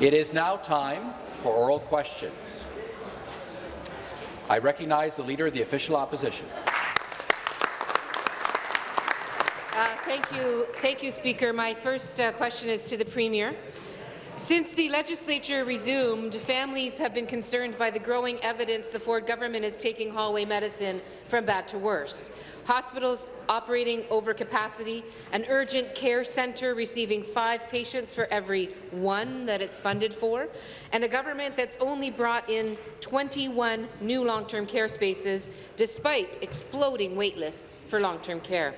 It is now time for oral questions. I recognize the Leader of the Official Opposition. Uh, thank you, thank you, Speaker. My first uh, question is to the Premier. Since the legislature resumed, families have been concerned by the growing evidence the Ford government is taking hallway medicine from bad to worse. Hospitals operating over capacity, an urgent care centre receiving five patients for every one that it's funded for, and a government that's only brought in 21 new long-term care spaces despite exploding wait lists for long-term care.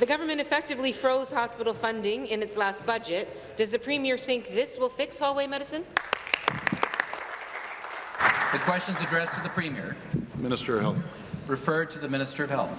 The government effectively froze hospital funding in its last budget. Does the Premier think this will fix hallway medicine? The question is addressed to the Premier. Minister of Health. Referred to the Minister of Health.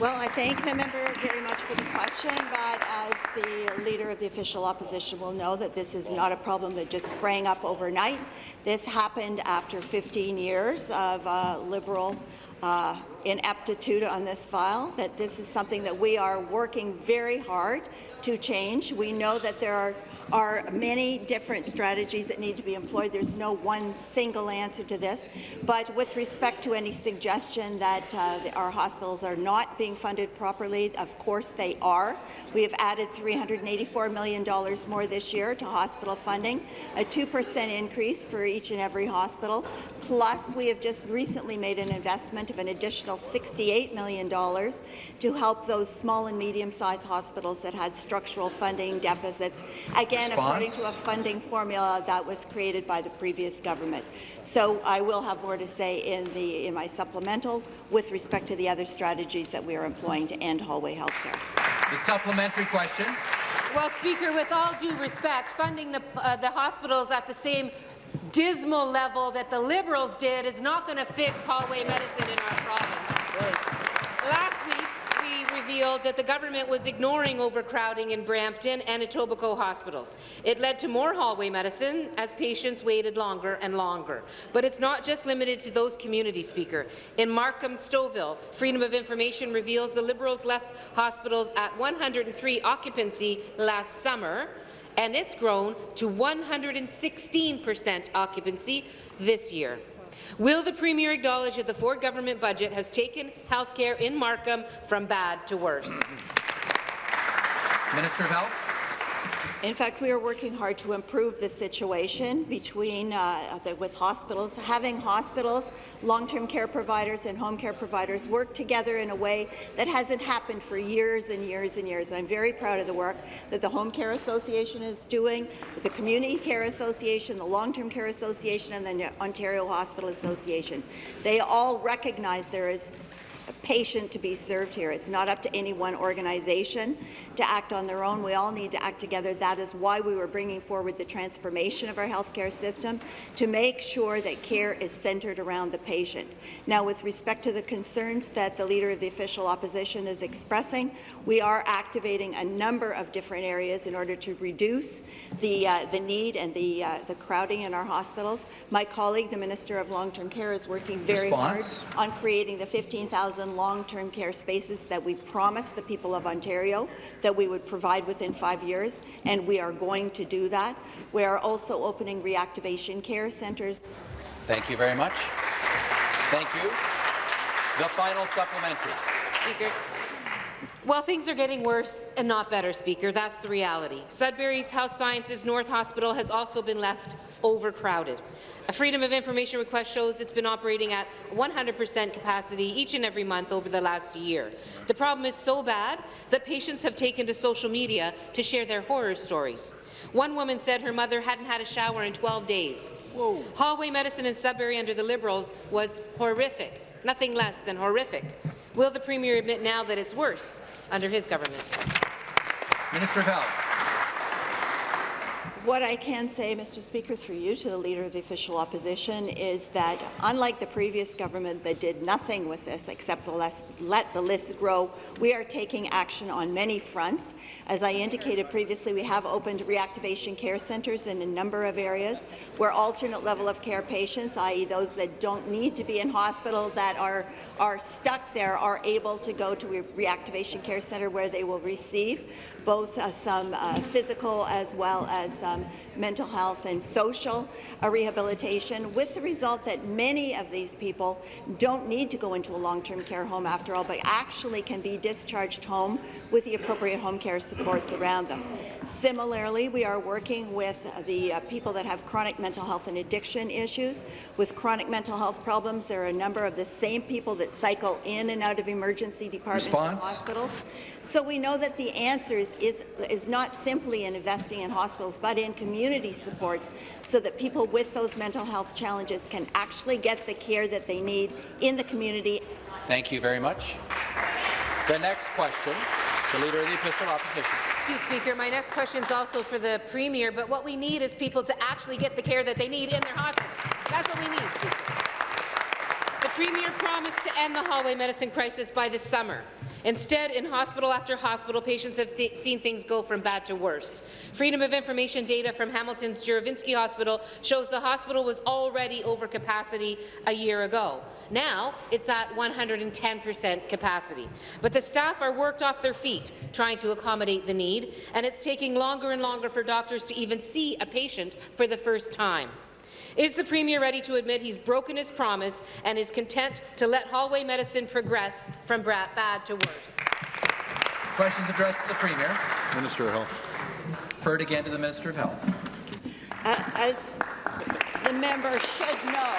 Well, I thank the member very much for the question, but as the Leader of the Official Opposition will know that this is not a problem that just sprang up overnight. This happened after 15 years of uh, Liberal uh, ineptitude on this file, that this is something that we are working very hard to change. We know that there are are many different strategies that need to be employed. There's no one single answer to this. But with respect to any suggestion that uh, the, our hospitals are not being funded properly, of course they are. We have added $384 million more this year to hospital funding, a 2% increase for each and every hospital. Plus, we have just recently made an investment of an additional $68 million to help those small and medium-sized hospitals that had structural funding deficits. Again, Response? according to a funding formula that was created by the previous government. So I will have more to say in, the, in my supplemental with respect to the other strategies that we are employing to end hallway health care. The supplementary question. Well, Speaker, with all due respect, funding the, uh, the hospitals at the same dismal level that the Liberals did is not going to fix hallway medicine in our province. Right. Revealed that the government was ignoring overcrowding in Brampton and Etobicoke hospitals. It led to more hallway medicine as patients waited longer and longer. But it's not just limited to those communities, Speaker. In Markham Stouffville, Freedom of Information reveals the Liberals left hospitals at 103 occupancy last summer, and it's grown to 116 percent occupancy this year. Will the Premier acknowledge that the Ford government budget has taken health care in Markham from bad to worse? Minister of Health. In fact, we are working hard to improve the situation between uh, the, with hospitals. Having hospitals, long-term care providers and home care providers work together in a way that hasn't happened for years and years and years. And I'm very proud of the work that the Home Care Association is doing, with the Community Care Association, the Long-Term Care Association, and the Ontario Hospital Association. They all recognize there is patient to be served here. It's not up to any one organization to act on their own. We all need to act together. That is why we were bringing forward the transformation of our healthcare system to make sure that care is centred around the patient. Now, with respect to the concerns that the Leader of the Official Opposition is expressing, we are activating a number of different areas in order to reduce the, uh, the need and the, uh, the crowding in our hospitals. My colleague, the Minister of Long-Term Care, is working very Response? hard on creating the 15,000 1,000 long-term care spaces that we promised the people of Ontario that we would provide within five years, and we are going to do that. We are also opening reactivation care centres. Thank you very much. Thank you. The final supplementary. Speaker. Well, things are getting worse and not better, Speaker. That's the reality. Sudbury's Health Sciences North Hospital has also been left overcrowded. A Freedom of Information request shows it's been operating at 100% capacity each and every month over the last year. The problem is so bad that patients have taken to social media to share their horror stories. One woman said her mother hadn't had a shower in 12 days. Whoa. Hallway medicine in Sudbury under the Liberals was horrific, nothing less than horrific. Will the Premier admit now that it's worse under his government? Minister of Health. What I can say, Mr. Speaker, through you to the Leader of the Official Opposition is that, unlike the previous government that did nothing with this except let the list grow, we are taking action on many fronts. As I indicated previously, we have opened reactivation care centres in a number of areas where alternate level of care patients, i.e. those that don't need to be in hospital, that are, are stuck there, are able to go to a reactivation care centre where they will receive both uh, some uh, physical as well as mental health and social uh, rehabilitation, with the result that many of these people don't need to go into a long-term care home after all, but actually can be discharged home with the appropriate home care supports around them. Similarly, we are working with the uh, people that have chronic mental health and addiction issues. With chronic mental health problems, there are a number of the same people that cycle in and out of emergency departments Response? and hospitals. So we know that the answer is, is, is not simply in investing in hospitals, but in community supports so that people with those mental health challenges can actually get the care that they need in the community. Thank you very much. The next question, the Leader of the Official Opposition. Thank you, Speaker. My next question is also for the Premier, but what we need is people to actually get the care that they need in their hospitals. That's what we need, Speaker. The Premier promised to end the hallway medicine crisis by this summer. Instead, in hospital after hospital, patients have th seen things go from bad to worse. Freedom of information data from Hamilton's Juravinski Hospital shows the hospital was already over capacity a year ago. Now, it's at 110 percent capacity. But the staff are worked off their feet trying to accommodate the need, and it's taking longer and longer for doctors to even see a patient for the first time. Is the Premier ready to admit he's broken his promise and is content to let hallway medicine progress from bad to worse? Questions addressed to the Premier. Minister of Health. Referred again to the Minister of Health. Uh, as the member should know,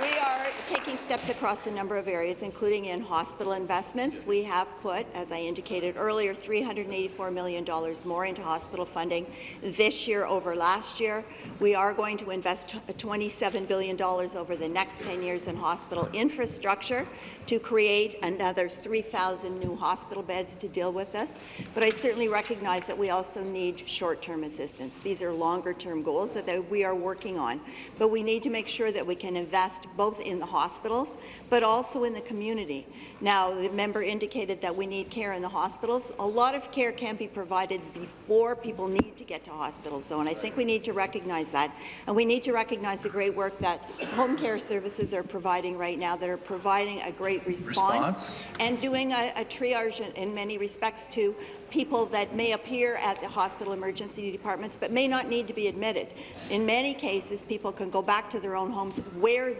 we are taking steps across a number of areas, including in hospital investments. We have put, as I indicated earlier, $384 million more into hospital funding this year over last year. We are going to invest uh, $27 billion over the next 10 years in hospital infrastructure to create another 3,000 new hospital beds to deal with this. But I certainly recognize that we also need short-term assistance. These are longer-term goals that we are working on. But we need to make sure that we can invest both in the hospitals, but also in the community. Now, the member indicated that we need care in the hospitals. A lot of care can be provided before people need to get to hospitals, though, and I think we need to recognize that. And we need to recognize the great work that home care services are providing right now, that are providing a great response, Response. and doing a, a triage in, in many respects to people that may appear at the hospital emergency departments but may not need to be admitted. In many cases, people can go back to their own homes where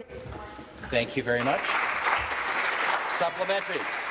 Thank you very much. Supplementary.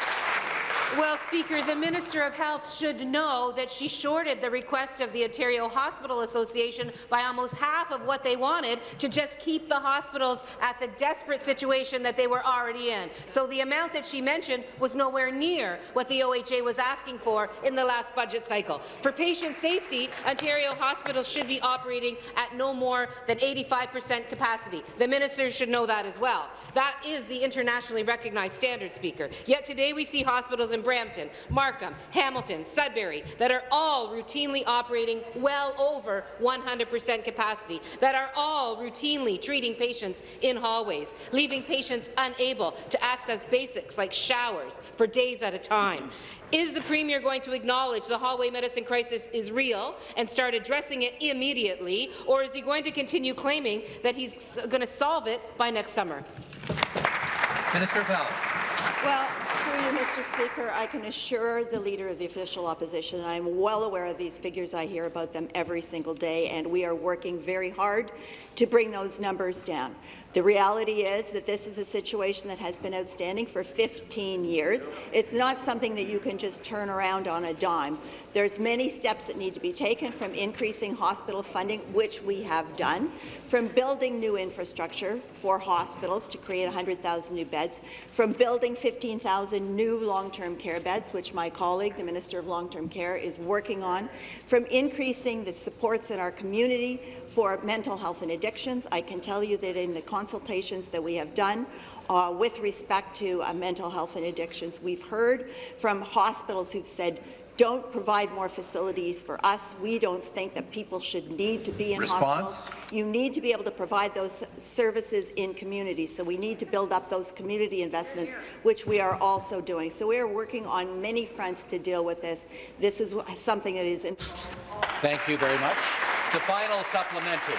Well, Speaker, the Minister of Health should know that she shorted the request of the Ontario Hospital Association by almost half of what they wanted to just keep the hospitals at the desperate situation that they were already in. So the amount that she mentioned was nowhere near what the OHA was asking for in the last budget cycle. For patient safety, Ontario hospitals should be operating at no more than 85 percent capacity. The minister should know that as well. That is the internationally recognized standard, Speaker. Yet today we see hospitals in Brampton, Markham, Hamilton, Sudbury that are all routinely operating well over 100 percent capacity, that are all routinely treating patients in hallways, leaving patients unable to access basics like showers for days at a time. Is the Premier going to acknowledge the hallway medicine crisis is real and start addressing it immediately, or is he going to continue claiming that he's going to solve it by next summer? Minister of Health. Well, through you, Mr. Speaker, I can assure the Leader of the Official Opposition that I'm well aware of these figures. I hear about them every single day, and we are working very hard to bring those numbers down. The reality is that this is a situation that has been outstanding for 15 years. It's not something that you can just turn around on a dime. There's many steps that need to be taken from increasing hospital funding, which we have done, from building new infrastructure for hospitals to create 100,000 new beds, from building 15,000 new long-term care beds, which my colleague, the Minister of Long-Term Care, is working on, from increasing the supports in our community for mental health and addictions. I can tell you that in the consultations that we have done uh, with respect to uh, mental health and addictions, we've heard from hospitals who've said, don't provide more facilities for us. We don't think that people should need to be in Response? hospitals. You need to be able to provide those services in communities, so we need to build up those community investments, which we are also doing. So we are working on many fronts to deal with this. This is something that is. Thank you very much. The final supplementary.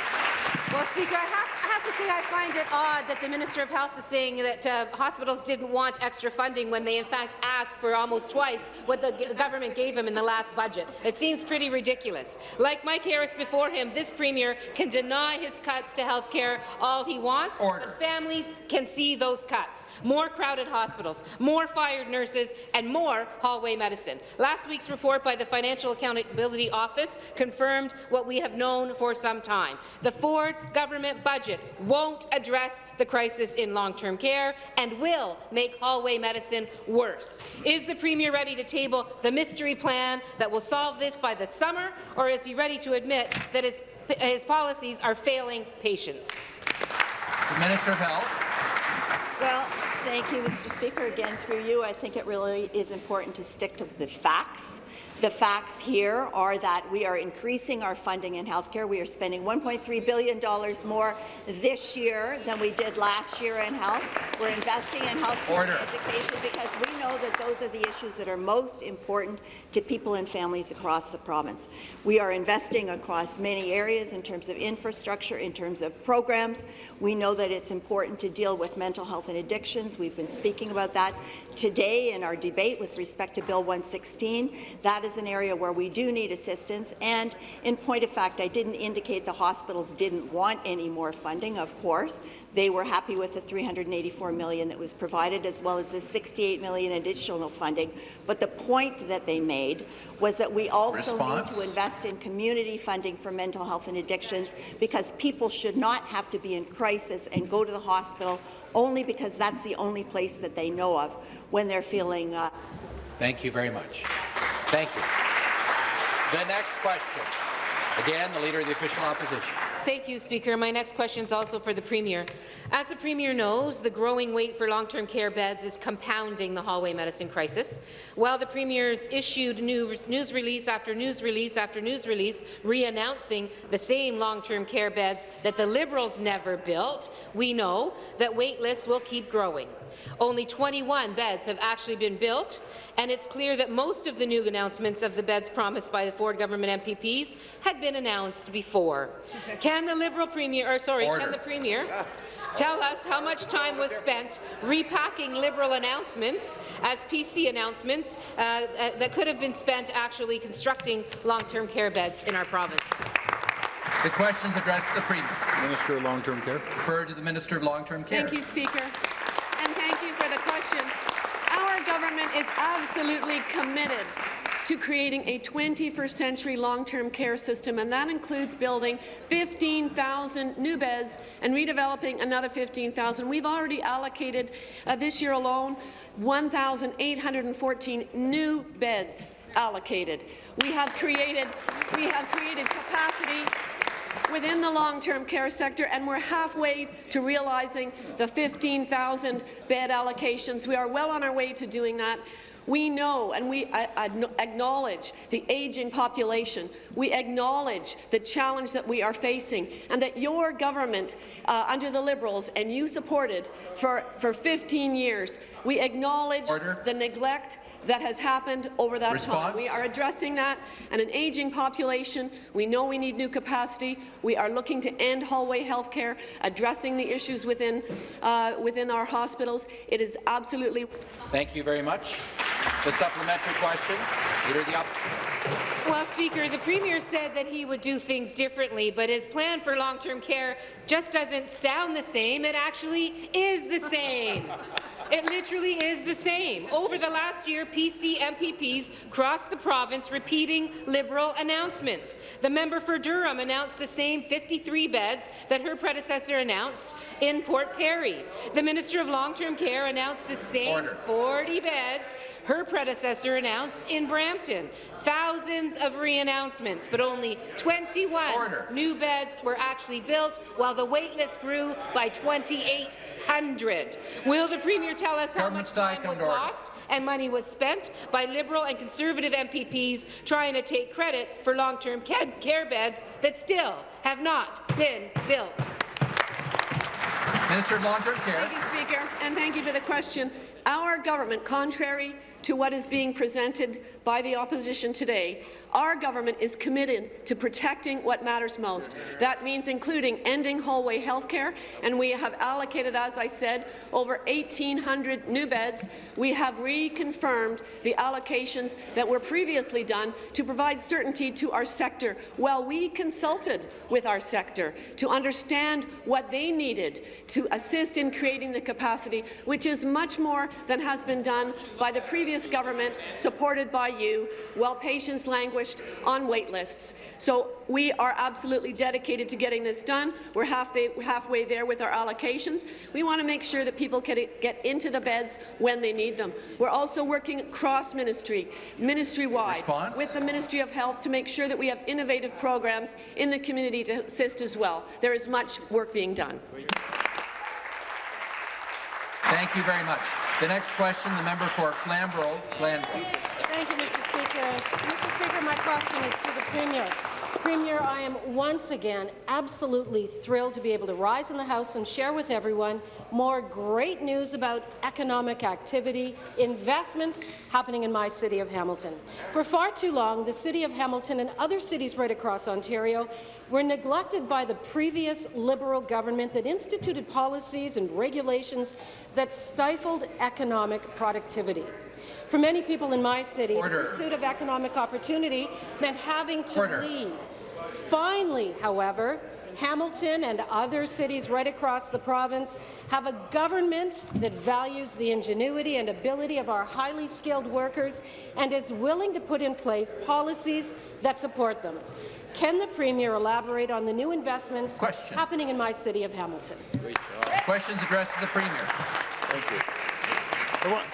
Well, Speaker, I have, I have to say I find it odd that the Minister of Health is saying that uh, hospitals didn't want extra funding when they in fact asked for almost twice what the government gave them in the last budget. It seems pretty ridiculous. Like Mike Harris before him, this Premier can deny his cuts to health care all he wants, Order. but families can see those cuts. More crowded hospitals, more fired nurses, and more hallway medicine. Last week's report by the Financial Accountability Office confirmed what we have known for some time. The Ford government budget won't address the crisis in long-term care and will make hallway medicine worse. Is the Premier ready to table the mystery plan that will solve this by the summer, or is he ready to admit that his, his policies are failing patients? The Minister of Health. Well, thank you, Mr. Speaker. Again, through you, I think it really is important to stick to the facts. The facts here are that we are increasing our funding in healthcare. We are spending $1.3 billion more this year than we did last year in health. We're investing in healthcare and education because we know that those are the issues that are most important to people and families across the province. We are investing across many areas in terms of infrastructure, in terms of programs. We know that it's important to deal with mental health and addictions. We've been speaking about that today in our debate with respect to Bill 116. That is an area where we do need assistance. And in point of fact, I didn't indicate the hospitals didn't want any more funding, of course. They were happy with the 384 million that was provided, as well as the 68 million additional funding. But the point that they made was that we also Response. need to invest in community funding for mental health and addictions because people should not have to be in crisis and go to the hospital only because that's the only place that they know of when they're feeling uh, Thank you very much. Thank you. The next question. Again, the Leader of the Official Opposition. Thank you, Speaker. My next question is also for the Premier. As the Premier knows, the growing wait for long-term care beds is compounding the hallway medicine crisis. While the Premier's issued new news release after news release after news release re-announcing the same long-term care beds that the Liberals never built, we know that wait lists will keep growing. Only 21 beds have actually been built, and it's clear that most of the new announcements of the beds promised by the Ford government MPPs had been announced before. Can the Liberal Premier, or sorry, Order. can the Premier tell us how much time was spent repacking Liberal announcements as PC announcements uh, uh, that could have been spent actually constructing long-term care beds in our province? The questions addressed to the Premier. Minister of Long-Term Care. Refer to the Minister of Long-Term Care. Thank you, Speaker. And thank you for the question. Our government is absolutely committed to creating a 21st century long-term care system, and that includes building 15,000 new beds and redeveloping another 15,000. We've already allocated uh, this year alone 1,814 new beds allocated. We have created, we have created capacity within the long-term care sector, and we're halfway to realizing the 15,000 bed allocations. We are well on our way to doing that. We know and we uh, acknowledge the aging population. We acknowledge the challenge that we are facing and that your government, uh, under the Liberals, and you supported for, for 15 years. We acknowledge Order. the neglect that has happened over that Response. time. We are addressing that and an aging population. We know we need new capacity. We are looking to end hallway health care, addressing the issues within, uh, within our hospitals. It is absolutely Thank you very much. The supplementary question. Leader of the Well, Speaker, the Premier said that he would do things differently, but his plan for long-term care just doesn't sound the same. It actually is the same. It literally is the same. Over the last year, PC MPPs crossed the province repeating Liberal announcements. The member for Durham announced the same 53 beds that her predecessor announced in Port Perry. The Minister of Long-Term Care announced the same Order. 40 beds her predecessor announced in Brampton. Thousands of re-announcements, but only 21 Order. new beds were actually built, while the wait list grew by 2,800. Will the Premier tell us how Government much time was lost and money was spent by Liberal and Conservative MPPs trying to take credit for long-term care beds that still have not been built? Minister of Long-Term Care. Thank you, Speaker, and thank you for the question. Our government, contrary to what is being presented by the opposition today, our government is committed to protecting what matters most. That means including ending hallway health care, and we have allocated, as I said, over 1,800 new beds. We have reconfirmed the allocations that were previously done to provide certainty to our sector. Well, we consulted with our sector to understand what they needed to assist in creating the capacity, which is much more than has been done by the previous government, supported by you, while patients languished on wait lists. So we are absolutely dedicated to getting this done. We're halfway, halfway there with our allocations. We want to make sure that people can get into the beds when they need them. We're also working cross-ministry, ministry-wide, with the Ministry of Health to make sure that we have innovative programs in the community to assist as well. There is much work being done. Thank you very much. The next question, the member for Flamborough, Glanbrook. Thank you, Mr. Speaker. Mr. Speaker, my question is to the Premier. Premier, I am once again absolutely thrilled to be able to rise in the House and share with everyone more great news about economic activity, investments happening in my city of Hamilton. For far too long, the City of Hamilton and other cities right across Ontario were neglected by the previous Liberal government that instituted policies and regulations that stifled economic productivity. For many people in my city, Order. the pursuit of economic opportunity meant having to Order. leave. Finally, however, Hamilton and other cities right across the province have a government that values the ingenuity and ability of our highly skilled workers and is willing to put in place policies that support them. Can the Premier elaborate on the new investments Question. happening in my city of Hamilton? Questions addressed to the Premier. Thank you. I want,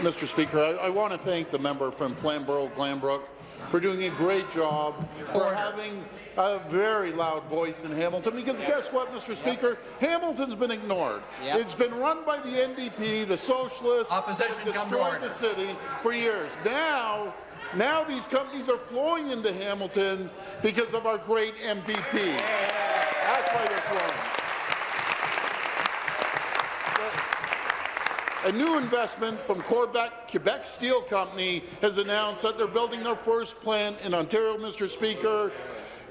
Mr. Speaker, I, I want to thank the member from Flamborough, Glanbrook, for doing a great job, for having a very loud voice in Hamilton, because guess what, Mr. Speaker? Hamilton's been ignored. Yep. It's been run by the NDP, the Socialists, Opposition, that to destroyed the city for years. Now, now these companies are flowing into Hamilton because of our great MPP. That's why they're flowing. A new investment from Quebec, Quebec Steel Company has announced that they're building their first plant in Ontario, Mr. Speaker.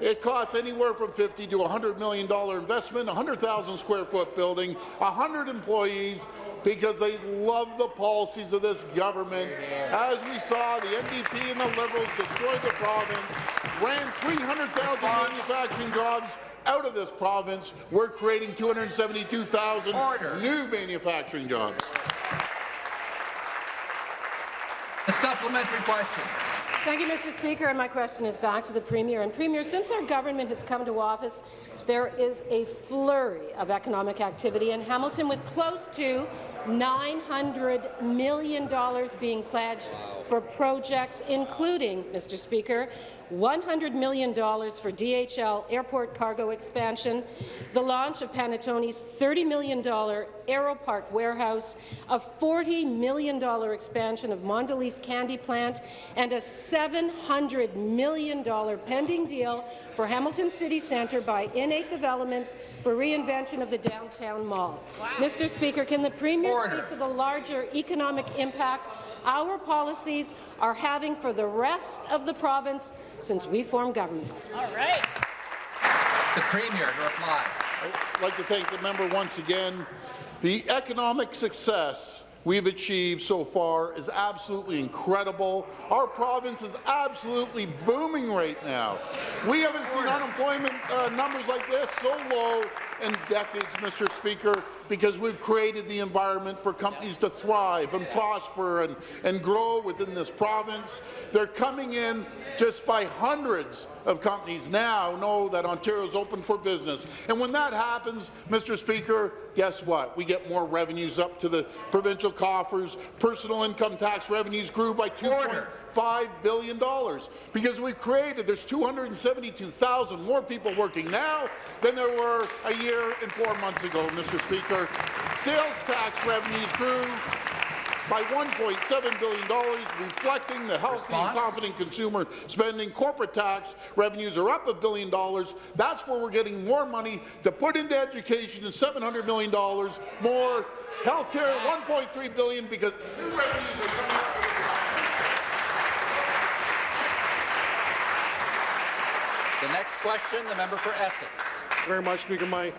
It costs anywhere from 50 to 100 million dollar investment, 100,000 square foot building, 100 employees, because they love the policies of this government. As we saw, the NDP and the Liberals destroyed the province, ran 300,000 manufacturing jobs out of this province. We're creating 272,000 new manufacturing jobs. A supplementary question. Thank you, Mr. Speaker, and my question is back to the Premier. And Premier, since our government has come to office, there is a flurry of economic activity in Hamilton with close to $900 million being pledged for projects, including, Mr. Speaker, $100 million for DHL airport cargo expansion, the launch of Panattoni's $30 million Aeropark warehouse, a $40 million expansion of Mondelez candy plant, and a $700 million pending deal for Hamilton City Centre by N8 Developments for reinvention of the downtown mall. Mr. Speaker, can the Premier Order. speak to the larger economic impact our policies are having for the rest of the province since we formed government? All right. The Premier to reply. I'd like to thank the member once again. The economic success we've achieved so far is absolutely incredible. Our province is absolutely booming right now. We haven't seen unemployment uh, numbers like this so low in decades, Mr. Speaker, because we've created the environment for companies to thrive and prosper and, and grow within this province. They're coming in just by hundreds of companies now know that Ontario is open for business. And when that happens, Mr. Speaker, guess what? We get more revenues up to the provincial coffers. Personal income tax revenues grew by $2.5 billion because we've created, there's 272,000 more people working now than there were a year and four months ago, Mr. Speaker. Sales tax revenues grew by $1.7 billion, reflecting the healthy Response? and confident consumer spending. Corporate tax revenues are up a billion dollars. That's where we're getting more money to put into education and $700 million more. Healthcare, 1.3 billion because new revenues are coming up. The next question, the member for Essex. Thank you very much, Speaker. My,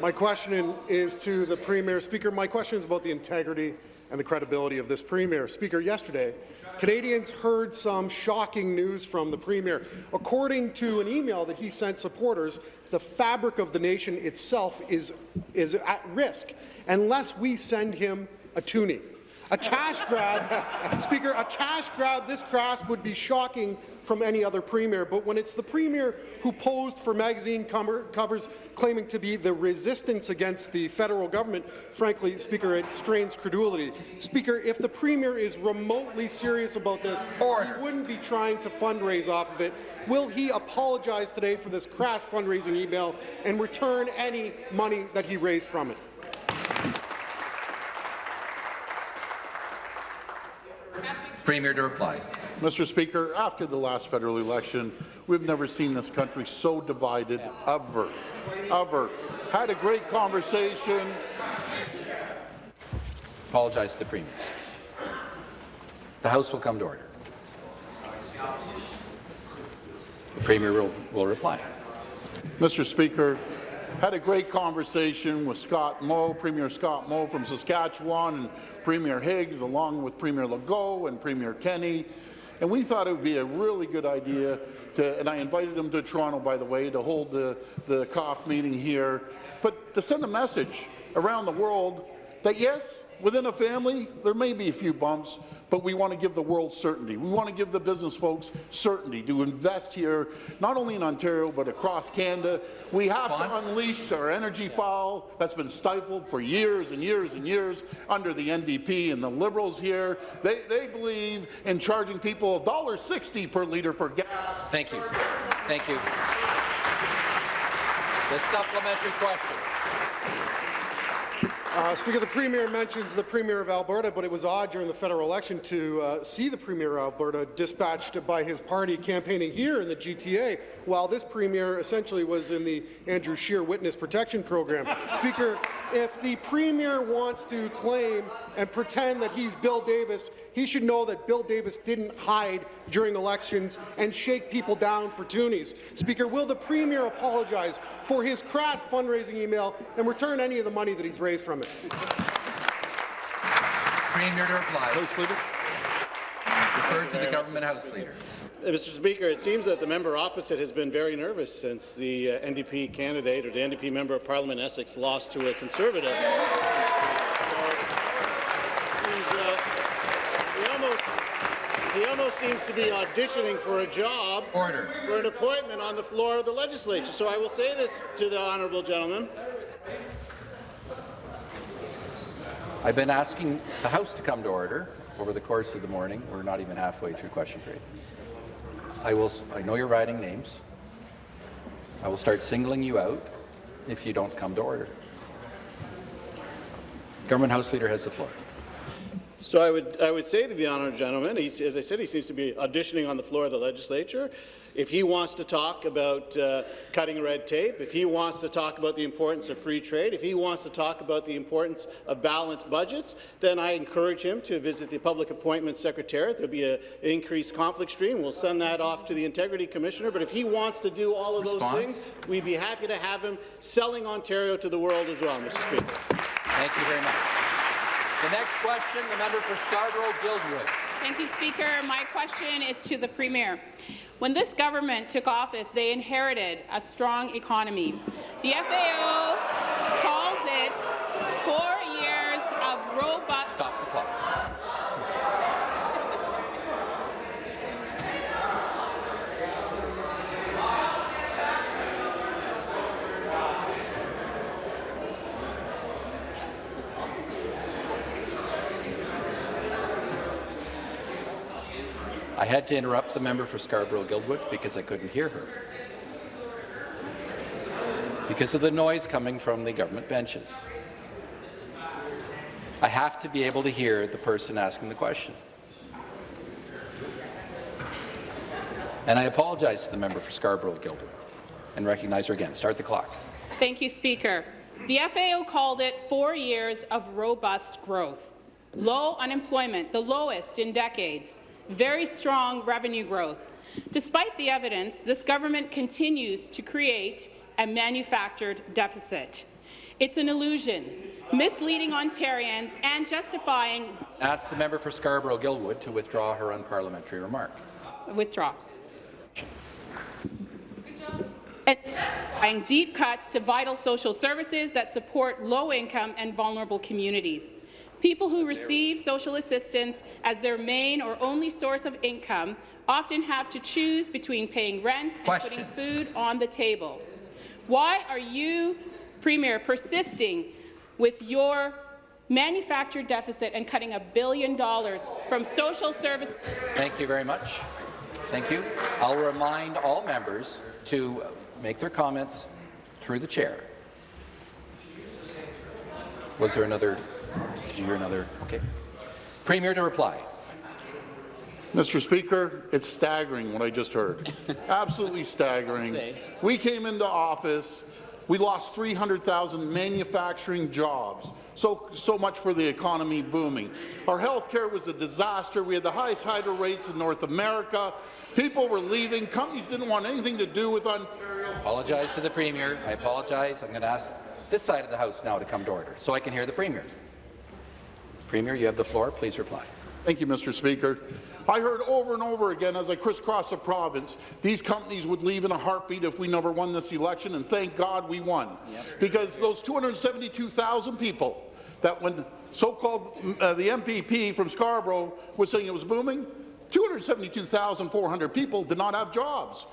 my question is to the Premier. Speaker, my question is about the integrity and the credibility of this Premier. Speaker, yesterday, Canadians heard some shocking news from the Premier. According to an email that he sent supporters, the fabric of the nation itself is, is at risk unless we send him a toonie. A cash grab, Speaker, a cash grab this crass would be shocking from any other premier, but when it's the premier who posed for magazine cover covers claiming to be the resistance against the federal government, frankly, Speaker, it strains credulity. Speaker, if the premier is remotely serious about this, Order. he wouldn't be trying to fundraise off of it. Will he apologize today for this crass fundraising email and return any money that he raised from it? Premier to reply. Mr. Speaker, after the last federal election, we've never seen this country so divided ever, ever. Had a great conversation. Apologize to the Premier. The House will come to order. The Premier will, will reply. Mr. Speaker, had a great conversation with Scott Moe, Premier Scott Moe from Saskatchewan, and Premier Higgs, along with Premier Legault and Premier Kenney. And we thought it would be a really good idea to, and I invited him to Toronto, by the way, to hold the, the COF meeting here, but to send a message around the world that yes, within a family, there may be a few bumps, but we want to give the world certainty. We want to give the business folks certainty to invest here, not only in Ontario, but across Canada. We have to unleash our energy file that's been stifled for years and years and years under the NDP and the Liberals here. They, they believe in charging people $1.60 per litre for gas. Thank you. Thank you. The supplementary question. Uh, Speaker, the Premier mentions the Premier of Alberta, but it was odd during the federal election to uh, see the Premier of Alberta dispatched by his party campaigning here in the GTA, while this Premier essentially was in the Andrew Scheer Witness Protection Program. Speaker, if the Premier wants to claim and pretend that he's Bill Davis, he should know that Bill Davis didn't hide during elections and shake people down for toonies. Speaker, will the Premier apologize for his crass fundraising email and return any of the money that he's raised from it? Premier to reply. House Leader. Refer to the government House Leader. Mr. Speaker, it seems that the member opposite has been very nervous since the uh, NDP candidate or the NDP member of Parliament Essex lost to a Conservative. Uh, he, almost, he almost seems to be auditioning for a job Order. for an appointment on the floor of the legislature. So I will say this to the honourable gentleman. I've been asking the House to come to order over the course of the morning. We're not even halfway through question period. I will. I know you're writing names. I will start singling you out if you don't come to order. Government House Leader has the floor. So I would, I would say to the honourable gentleman, as I said, he seems to be auditioning on the floor of the legislature. If he wants to talk about uh, cutting red tape, if he wants to talk about the importance of free trade, if he wants to talk about the importance of balanced budgets, then I encourage him to visit the Public Appointments Secretariat. There'll be an increased conflict stream. We'll send that off to the Integrity Commissioner. But if he wants to do all of those things, we'd be happy to have him selling Ontario to the world as well, Mr. Speaker. Thank you very much. The next question, the member for Scarborough-Guildwood. Thank you, Speaker. My question is to the Premier. When this government took office, they inherited a strong economy. The FAO calls it four years of robust Stop the clock. I had to interrupt the member for Scarborough-Guildwood because I couldn't hear her. Because of the noise coming from the government benches. I have to be able to hear the person asking the question. And I apologize to the member for Scarborough-Guildwood and recognize her again. Start the clock. Thank you, Speaker. The FAO called it four years of robust growth. Low unemployment, the lowest in decades. Very strong revenue growth. Despite the evidence, this government continues to create a manufactured deficit. It's an illusion, misleading Ontarians and justifying Ask the member for Scarborough-Guildwood to withdraw her unparliamentary remark. withdraw. And deep cuts to vital social services that support low-income and vulnerable communities. People who receive social assistance as their main or only source of income often have to choose between paying rent and Question. putting food on the table. Why are you, Premier, persisting with your manufactured deficit and cutting a billion dollars from social services? Thank you very much. Thank you. I'll remind all members to make their comments through the chair. Was there another? Did you hear another? Okay. Premier to reply. Mr. Speaker, it's staggering what I just heard. Absolutely staggering. We came into office, we lost 300,000 manufacturing jobs. So, so much for the economy booming. Our health care was a disaster. We had the highest hydro rates in North America. People were leaving. Companies didn't want anything to do with Ontario. I Apologize to the Premier. I apologize. I'm going to ask this side of the House now to come to order so I can hear the Premier. Premier, you have the floor. Please reply. Thank you, Mr. Speaker. I heard over and over again as I crisscrossed the province, these companies would leave in a heartbeat if we never won this election, and thank God we won. Because those 272,000 people that when so-called uh, the MPP from Scarborough was saying it was booming, 272,400 people did not have jobs.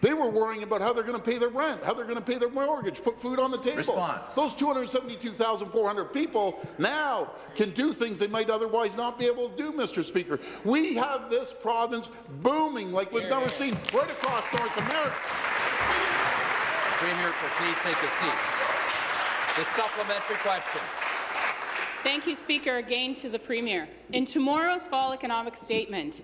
They were worrying about how they're going to pay their rent, how they're going to pay their mortgage, put food on the table. Response. Those 272,400 people now can do things they might otherwise not be able to do, Mr. Speaker. We have this province booming like we've never seen right across North America. Premier, please take a seat. The supplementary question. Thank you, Speaker, again to the Premier. In tomorrow's fall economic statement,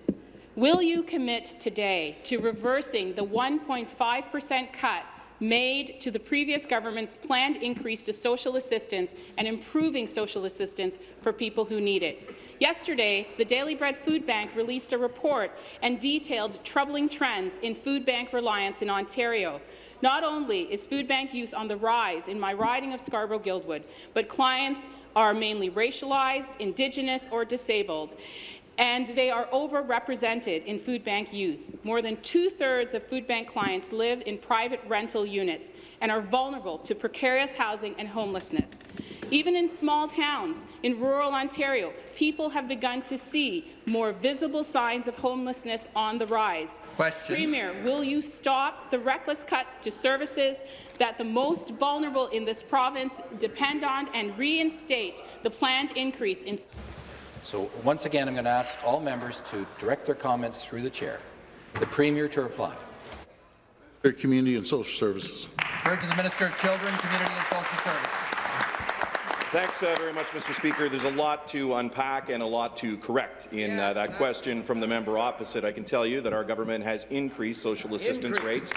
will you commit today to reversing the 1.5 per cent cut made to the previous government's planned increase to social assistance and improving social assistance for people who need it. Yesterday, the Daily Bread Food Bank released a report and detailed troubling trends in food bank reliance in Ontario. Not only is food bank use on the rise in my riding of Scarborough-Guildwood, but clients are mainly racialized, Indigenous or disabled and they are overrepresented in food bank use. More than two-thirds of food bank clients live in private rental units and are vulnerable to precarious housing and homelessness. Even in small towns in rural Ontario, people have begun to see more visible signs of homelessness on the rise. Question. Premier, will you stop the reckless cuts to services that the most vulnerable in this province depend on and reinstate the planned increase in So once again, I'm going to ask all members to direct their comments through the chair. The Premier to reply. Community and Social Services. Referred to the Minister of Children, Community and Social Services. Thanks uh, very much, Mr. Speaker. There's a lot to unpack and a lot to correct in uh, that question from the member opposite. I can tell you that our government has increased social assistance rates,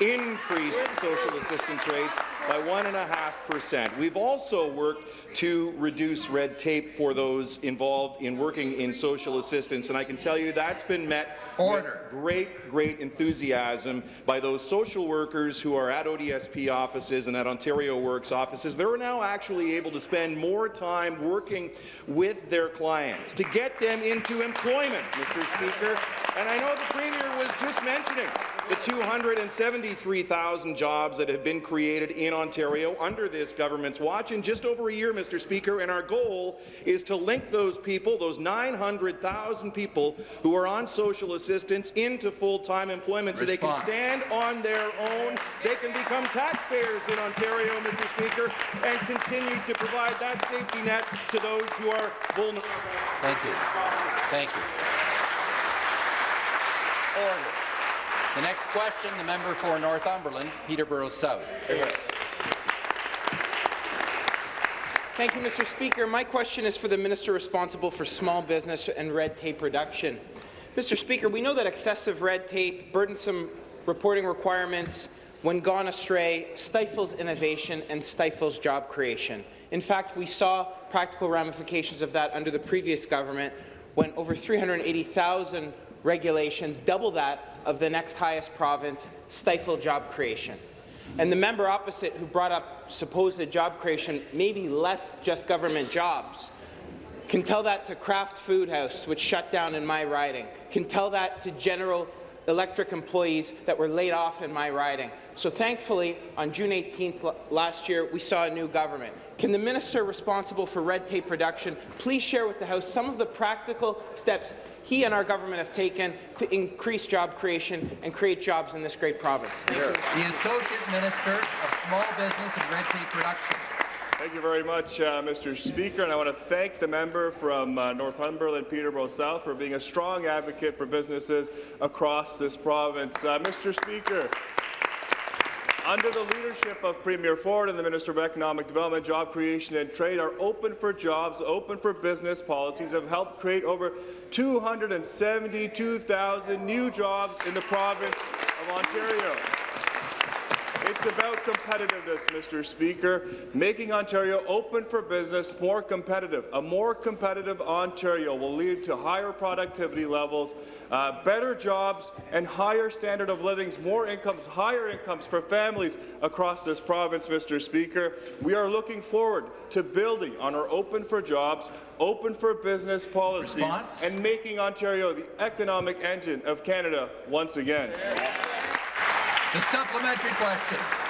increased social assistance rates by 1.5%. We've also worked to reduce red tape for those involved in working in social assistance, and I can tell you that's been met Order. with great, great enthusiasm by those social workers who are at ODSP offices and at Ontario Works offices. They're now actually able to spend more time working with their clients to get them into employment, Mr. Speaker. And I know the Premier was just mentioning the 273,000 jobs that have been created in Ontario under this government's watch in just over a year, Mr. Speaker, and our goal is to link those people, those 900,000 people who are on social assistance, into full-time employment so they can stand on their own, they can become taxpayers in Ontario, Mr. Speaker, and continue to provide that safety net to those who are vulnerable. Thank you. Thank you. Order. The next question, the member for Northumberland, Peterborough South. Thank you, Mr. Speaker. My question is for the minister responsible for small business and red tape reduction. Mr. Speaker, we know that excessive red tape, burdensome reporting requirements, when gone astray, stifles innovation and stifles job creation. In fact, we saw practical ramifications of that under the previous government when over 380,000 regulations, double that of the next highest province, stifle job creation. And the member opposite who brought up supposed job creation, maybe less just government jobs, can tell that to Kraft Food House, which shut down in my riding, can tell that to General Electric employees that were laid off in my riding. So thankfully, on June 18th last year, we saw a new government. Can the minister responsible for red tape reduction please share with the House some of the practical steps he and our government have taken to increase job creation and create jobs in this great province? Thank you. The Associate Minister of Small Business and Red Tape Reduction. Thank you very much, uh, Mr. Speaker, and I want to thank the member from uh, Northumberland, Peterborough South, for being a strong advocate for businesses across this province. Uh, Mr. Speaker, under the leadership of Premier Ford and the Minister of Economic Development, Job Creation and Trade, our Open for Jobs, Open for Business policies have helped create over 272,000 new jobs in the province of Ontario. It's about competitiveness, Mr. Speaker, making Ontario open for business more competitive. A more competitive Ontario will lead to higher productivity levels, uh, better jobs, and higher standard of living, more incomes, higher incomes for families across this province, Mr. Speaker. We are looking forward to building on our open for jobs, open for business policies, Response? and making Ontario the economic engine of Canada once again. The supplementary question.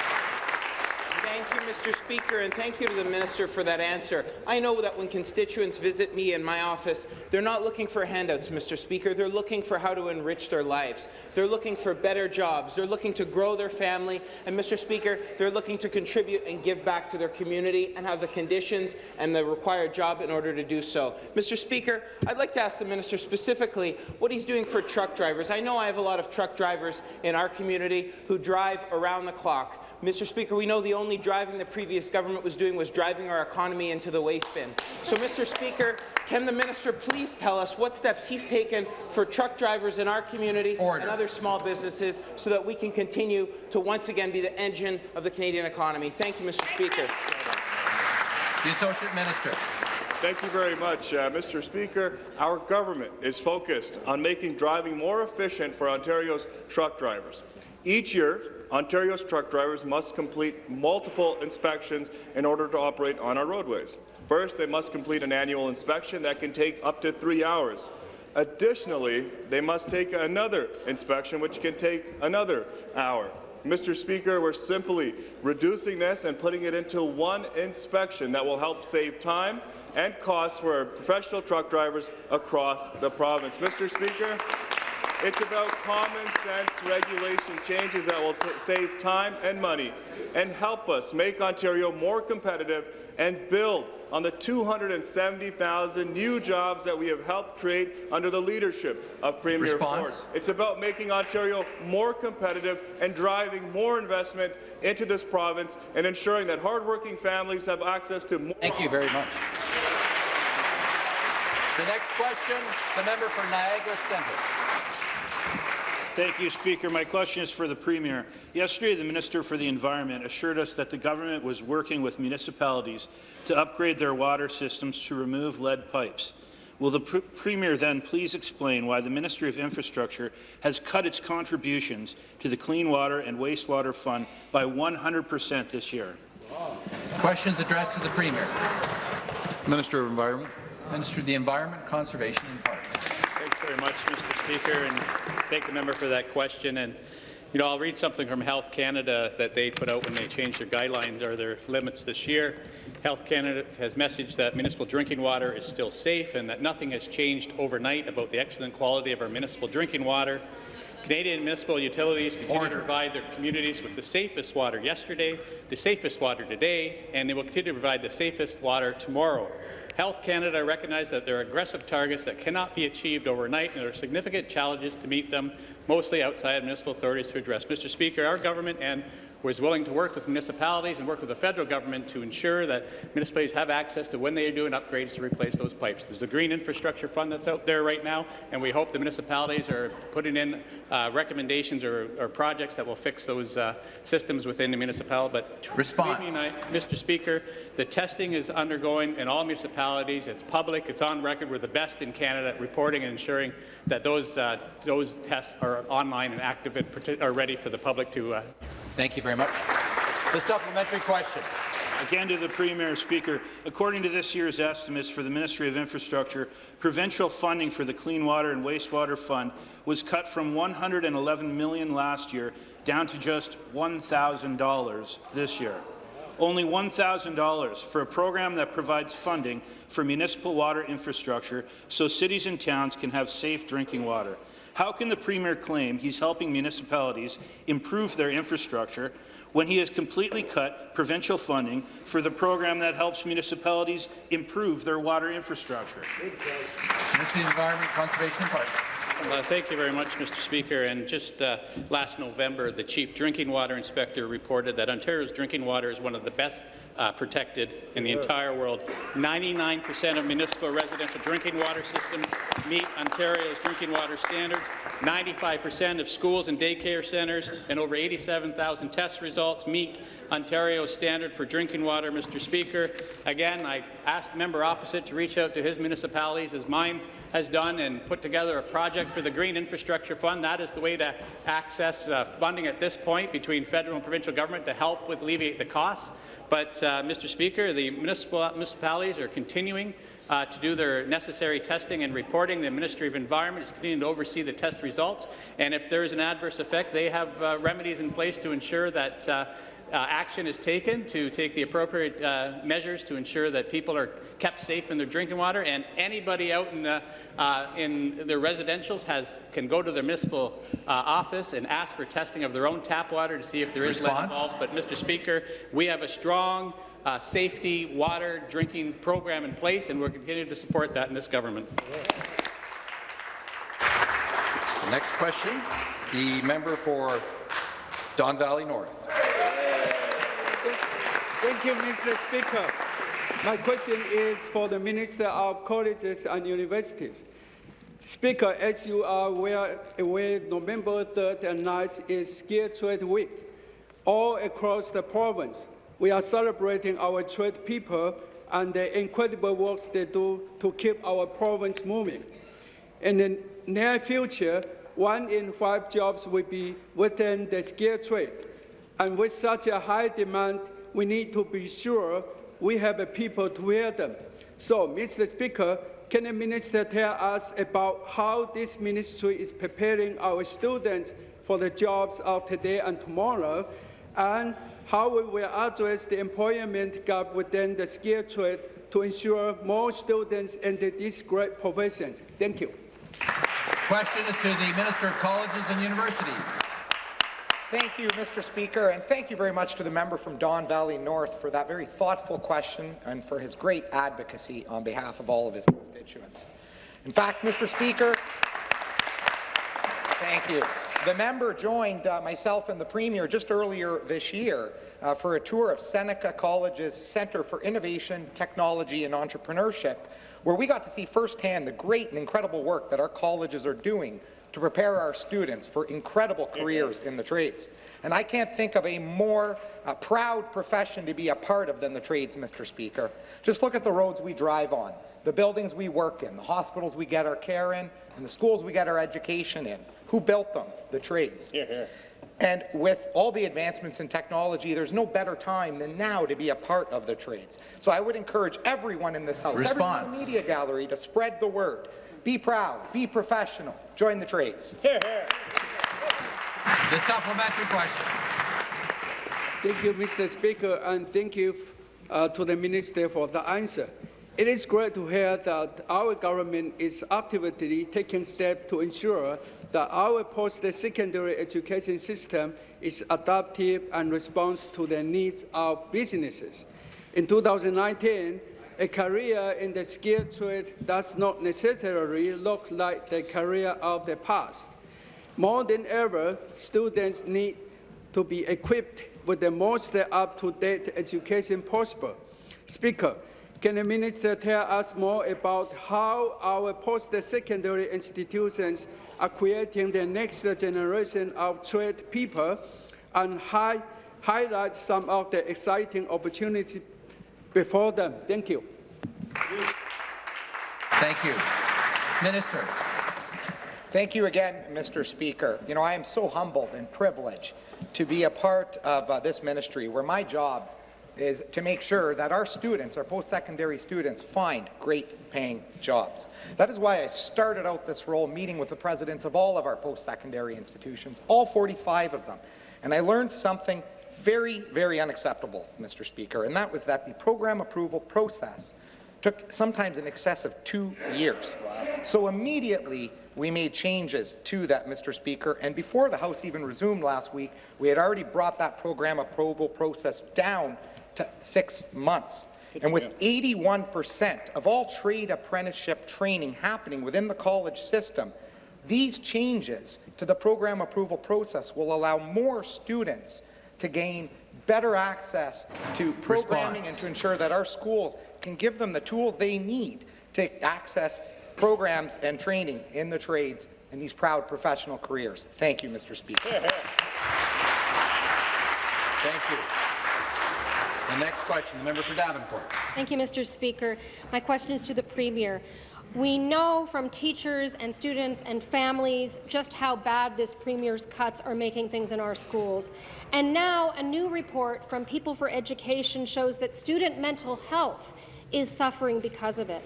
Mr. Speaker, and thank you to the minister for that answer. I know that when constituents visit me in my office, they're not looking for handouts, Mr. Speaker. They're looking for how to enrich their lives. They're looking for better jobs. They're looking to grow their family. And, Mr. Speaker, they're looking to contribute and give back to their community and have the conditions and the required job in order to do so. Mr. Speaker, I'd like to ask the minister specifically what he's doing for truck drivers. I know I have a lot of truck drivers in our community who drive around the clock. Mr. Speaker, we know the only driving the previous government was doing was driving our economy into the waste bin. So, Mr. Speaker, can the minister please tell us what steps he's taken for truck drivers in our community Order. and other small businesses so that we can continue to once again be the engine of the Canadian economy? Thank you, Mr. Speaker. The Associate Minister. Thank you very much, uh, Mr. Speaker. Our government is focused on making driving more efficient for Ontario's truck drivers. Each year, Ontario's truck drivers must complete multiple inspections in order to operate on our roadways. First, they must complete an annual inspection that can take up to three hours. Additionally, they must take another inspection, which can take another hour. Mr. Speaker, we're simply reducing this and putting it into one inspection that will help save time and costs for professional truck drivers across the province. Mr. Speaker, it's about common sense regulation changes that will save time and money and help us make Ontario more competitive and build on the 270,000 new jobs that we have helped create under the leadership of Premier Response? Ford. It's about making Ontario more competitive and driving more investment into this province and ensuring that hardworking families have access to more. Thank you very much. The next question, the member for Niagara Centre. Thank you, Speaker. My question is for the Premier. Yesterday, the Minister for the Environment assured us that the government was working with municipalities to upgrade their water systems to remove lead pipes. Will the pr Premier then please explain why the Ministry of Infrastructure has cut its contributions to the Clean Water and Wastewater Fund by 100 per cent this year? Questions addressed to the Premier. Minister of Environment. Minister of the Environment, Conservation and Parks. Thanks very much, Mr. Speaker, and thank the member for that question. And you know, I'll read something from Health Canada that they put out when they changed their guidelines or their limits this year. Health Canada has messaged that municipal drinking water is still safe and that nothing has changed overnight about the excellent quality of our municipal drinking water. Canadian municipal utilities continue Order. to provide their communities with the safest water yesterday, the safest water today, and they will continue to provide the safest water tomorrow. Health Canada recognizes that there are aggressive targets that cannot be achieved overnight, and there are significant challenges to meet them, mostly outside municipal authorities to address. Mr. Speaker, our government and was willing to work with municipalities and work with the federal government to ensure that municipalities have access to when they are doing upgrades to replace those pipes. There's a green infrastructure fund that's out there right now, and we hope the municipalities are putting in uh, recommendations or, or, projects that will fix those uh, systems within the municipality. But Response. Mr. Speaker, the testing is undergoing in all municipalities. It's public. It's on record. We're the best in Canada at reporting and ensuring that those uh, those tests are online and active and are ready for the public to. Thank you very much. The supplementary question. Again to the Premier Speaker. According to this year's estimates for the Ministry of Infrastructure, provincial funding for the Clean Water and Wastewater Fund was cut from 111 million last year down to just $1,000 this year. Only $1,000 for a program that provides funding for municipal water infrastructure so cities and towns can have safe drinking water. How can the Premier claim he's helping municipalities improve their infrastructure when he has completely cut provincial funding for the program that helps municipalities improve their water infrastructure? Minister of Environment, Conservation Parks. Uh, thank you very much, Mr. Speaker. And just uh, last November, the Chief Drinking Water Inspector reported that Ontario's drinking water is one of the best uh, protected in the entire world. 99% of municipal residential drinking water systems meet Ontario's drinking water standards. 95% of schools and daycare centres and over 87,000 test results meet Ontario's standard for drinking water, Mr. Speaker. Again, I asked the member opposite to reach out to his municipalities as mine has done and put together a project for the Green Infrastructure Fund. That is the way to access uh, funding at this point between federal and provincial government to help with alleviate the costs. But, uh, Mr. Speaker, the municipal, municipalities are continuing uh, to do their necessary testing and reporting. The Ministry of Environment is continuing to oversee the test results, and if there is an adverse effect, they have uh, remedies in place to ensure that uh, action is taken to take the appropriate uh, measures to ensure that people are kept safe in their drinking water, and anybody out in, uh, uh in their residentials has, can go to their municipal uh, office and ask for testing of their own tap water to see if there is Response? lead involved. But, Mr. Speaker, we have a strong uh, safety water drinking program in place, and we're continuing to support that in this government. The next question, the member for Don Valley North. Thank you, Mr. Speaker. My question is for the Minister of Colleges and Universities. Speaker, as you are aware, aware November 3rd and 9th is Skill Trade Week. All across the province, we are celebrating our trade people and the incredible work they do to keep our province moving. In the near future, one in five jobs will be within the skilled trade. And with such a high demand, we need to be sure we have people to wear them. So, Mr. Speaker, can the minister tell us about how this ministry is preparing our students for the jobs of today and tomorrow, and how we will address the employment gap within the skilled trade to ensure more students enter these great professions? Thank you. Question is to the Minister of Colleges and Universities. Thank you, Mr. Speaker, and thank you very much to the member from Don Valley North for that very thoughtful question and for his great advocacy on behalf of all of his constituents. In fact, Mr. Speaker, thank you. The member joined uh, myself and the Premier just earlier this year uh, for a tour of Seneca College's Centre for Innovation, Technology and Entrepreneurship, where we got to see firsthand the great and incredible work that our colleges are doing to prepare our students for incredible careers in the trades. And I can't think of a more uh, proud profession to be a part of than the trades, Mr. Speaker. Just look at the roads we drive on, the buildings we work in, the hospitals we get our care in, and the schools we get our education in. Who built them? The trades. Here, here. And with all the advancements in technology, there's no better time than now to be a part of the trades. So I would encourage everyone in this House, Response. everyone in the media gallery, to spread the word. Be proud, be professional, join the trades. The supplementary question. Thank you, Mr. Speaker, and thank you uh, to the Minister for the answer. It is great to hear that our government is actively taking steps to ensure that our post-secondary education system is adaptive and responds to the needs of businesses. In 2019, a career in the skilled trade does not necessarily look like the career of the past. More than ever, students need to be equipped with the most up-to-date education possible. Speaker, can the minister tell us more about how our post-secondary institutions are creating the next generation of trade people and hi highlight some of the exciting opportunities before them? Thank you. Thank you. Minister. Thank you again, Mr. Speaker. You know, I am so humbled and privileged to be a part of uh, this ministry where my job is to make sure that our students, our post-secondary students, find great paying jobs. That is why I started out this role meeting with the presidents of all of our post-secondary institutions, all 45 of them. And I learned something very, very unacceptable, Mr. Speaker, and that was that the program approval process took sometimes in excess of two years. So immediately, we made changes to that, Mr. Speaker, and before the House even resumed last week, we had already brought that program approval process down to six months. And with 81% of all trade apprenticeship training happening within the college system, these changes to the program approval process will allow more students to gain better access to programming Response. and to ensure that our schools can give them the tools they need to access programs and training in the trades and these proud professional careers. Thank you, Mr. Speaker. Thank you. The next question, the member for Davenport. Thank you, Mr. Speaker. My question is to the Premier. We know from teachers and students and families just how bad this Premier's cuts are making things in our schools. And now a new report from People for Education shows that student mental health is suffering because of it.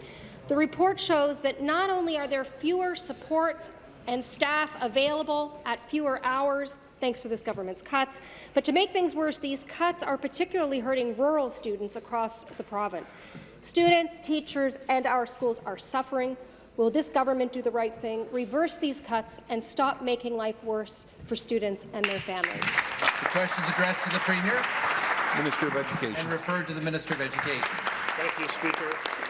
The report shows that not only are there fewer supports and staff available at fewer hours, thanks to this government's cuts. But to make things worse, these cuts are particularly hurting rural students across the province. Students, teachers, and our schools are suffering. Will this government do the right thing, reverse these cuts, and stop making life worse for students and their families? The question is addressed to the Premier. Minister of Education. And referred to the Minister of Education. Thank you, Speaker.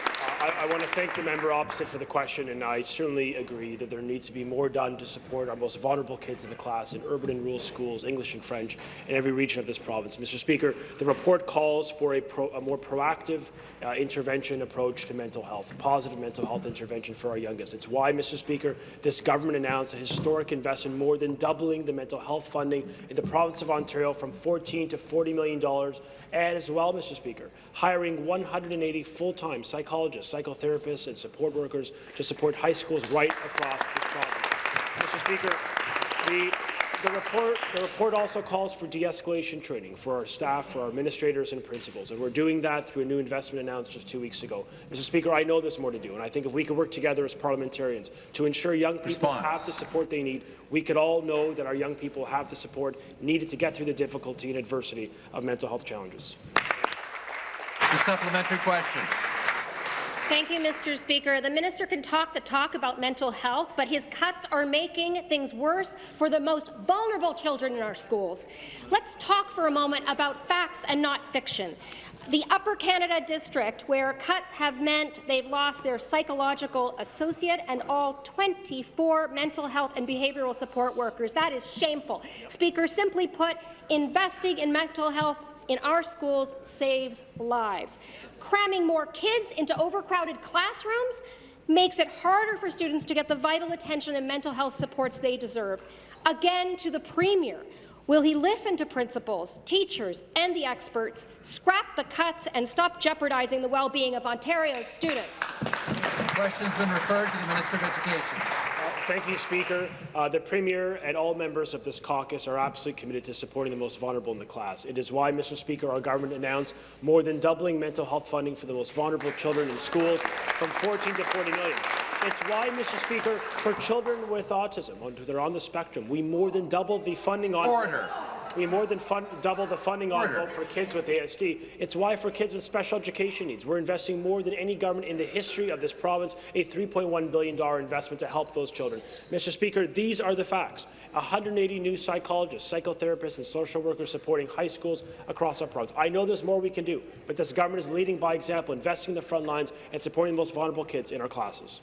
I, I, want to thank the member opposite for the question, and I certainly agree that there needs to be more done to support our most vulnerable kids in the class in urban and rural schools, English and French, in every region of this province. Mr. Speaker, the report calls for a, pro, a more proactive uh, intervention approach to mental health, positive mental health intervention for our youngest. It's why, Mr. Speaker, this government announced a historic investment, more than doubling the mental health funding in the province of Ontario from 14 to 40 million dollars, and as well, Mr. Speaker, hiring 180 full-time psychologists psychotherapists, and support workers to support high schools right across this province. Mr. Speaker, the the report, the report also calls for de-escalation training for our staff, for our administrators and principals, and we're doing that through a new investment announced just two weeks ago. Mr. Speaker, I know there's more to do, and I think if we could work together as parliamentarians to ensure young people Response. have the support they need, we could all know that our young people have the support needed to get through the difficulty and adversity of mental health challenges. The supplementary question. Thank you, Mr. Speaker. The minister can talk the talk about mental health, but his cuts are making things worse for the most vulnerable children in our schools. Let's talk for a moment about facts and not fiction. The Upper Canada District, where cuts have meant they've lost their psychological associate and all 24 mental health and behavioral support workers. That is shameful. Speaker, simply put, investing in mental health in our schools saves lives. Cramming more kids into overcrowded classrooms makes it harder for students to get the vital attention and mental health supports they deserve. Again, to the Premier, Will he listen to principals, teachers, and the experts, scrap the cuts, and stop jeopardizing the well-being of Ontario's students? The question has been referred to the Minister of Education. Thank you, Speaker. Uh, the Premier and all members of this caucus are absolutely committed to supporting the most vulnerable in the class. It is why, Mr. Speaker, our government announced more than doubling mental health funding for the most vulnerable children in schools from 14 to 40 million. It's why, Mr. Speaker, for children with autism, they're on the spectrum, we more than doubled the funding on Order. We more than fund, double the funding envelope for kids with ASD. It's why for kids with special education needs, we're investing more than any government in the history of this province, a $3.1 billion investment to help those children. Mr. Speaker, these are the facts. 180 new psychologists, psychotherapists, and social workers supporting high schools across our province. I know there's more we can do, but this government is leading by example, investing in the front lines and supporting the most vulnerable kids in our classes.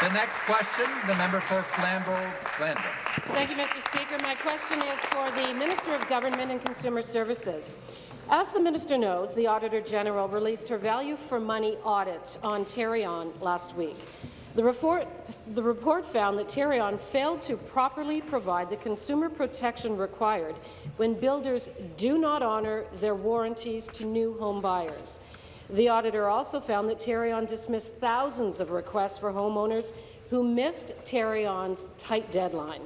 The next question, the member for Flamborough-Glanbrook. Thank you, Mr. Speaker. My question is for the Minister of Government and Consumer Services. As the minister knows, the Auditor General released her value for money audit on Tarion last week. The report, the report found that Tarion failed to properly provide the consumer protection required when builders do not honour their warranties to new home buyers. The auditor also found that Tarion dismissed thousands of requests for homeowners who missed Tarion's tight deadline.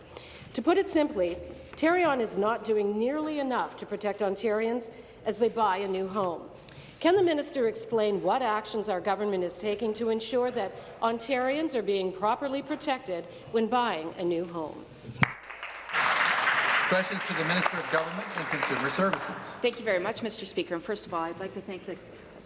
To put it simply, Tarion is not doing nearly enough to protect Ontarians as they buy a new home. Can the minister explain what actions our government is taking to ensure that Ontarians are being properly protected when buying a new home? Questions to the Minister of Government and Consumer Services. Thank you very much, Mr. Speaker. And first of all, I'd like to thank the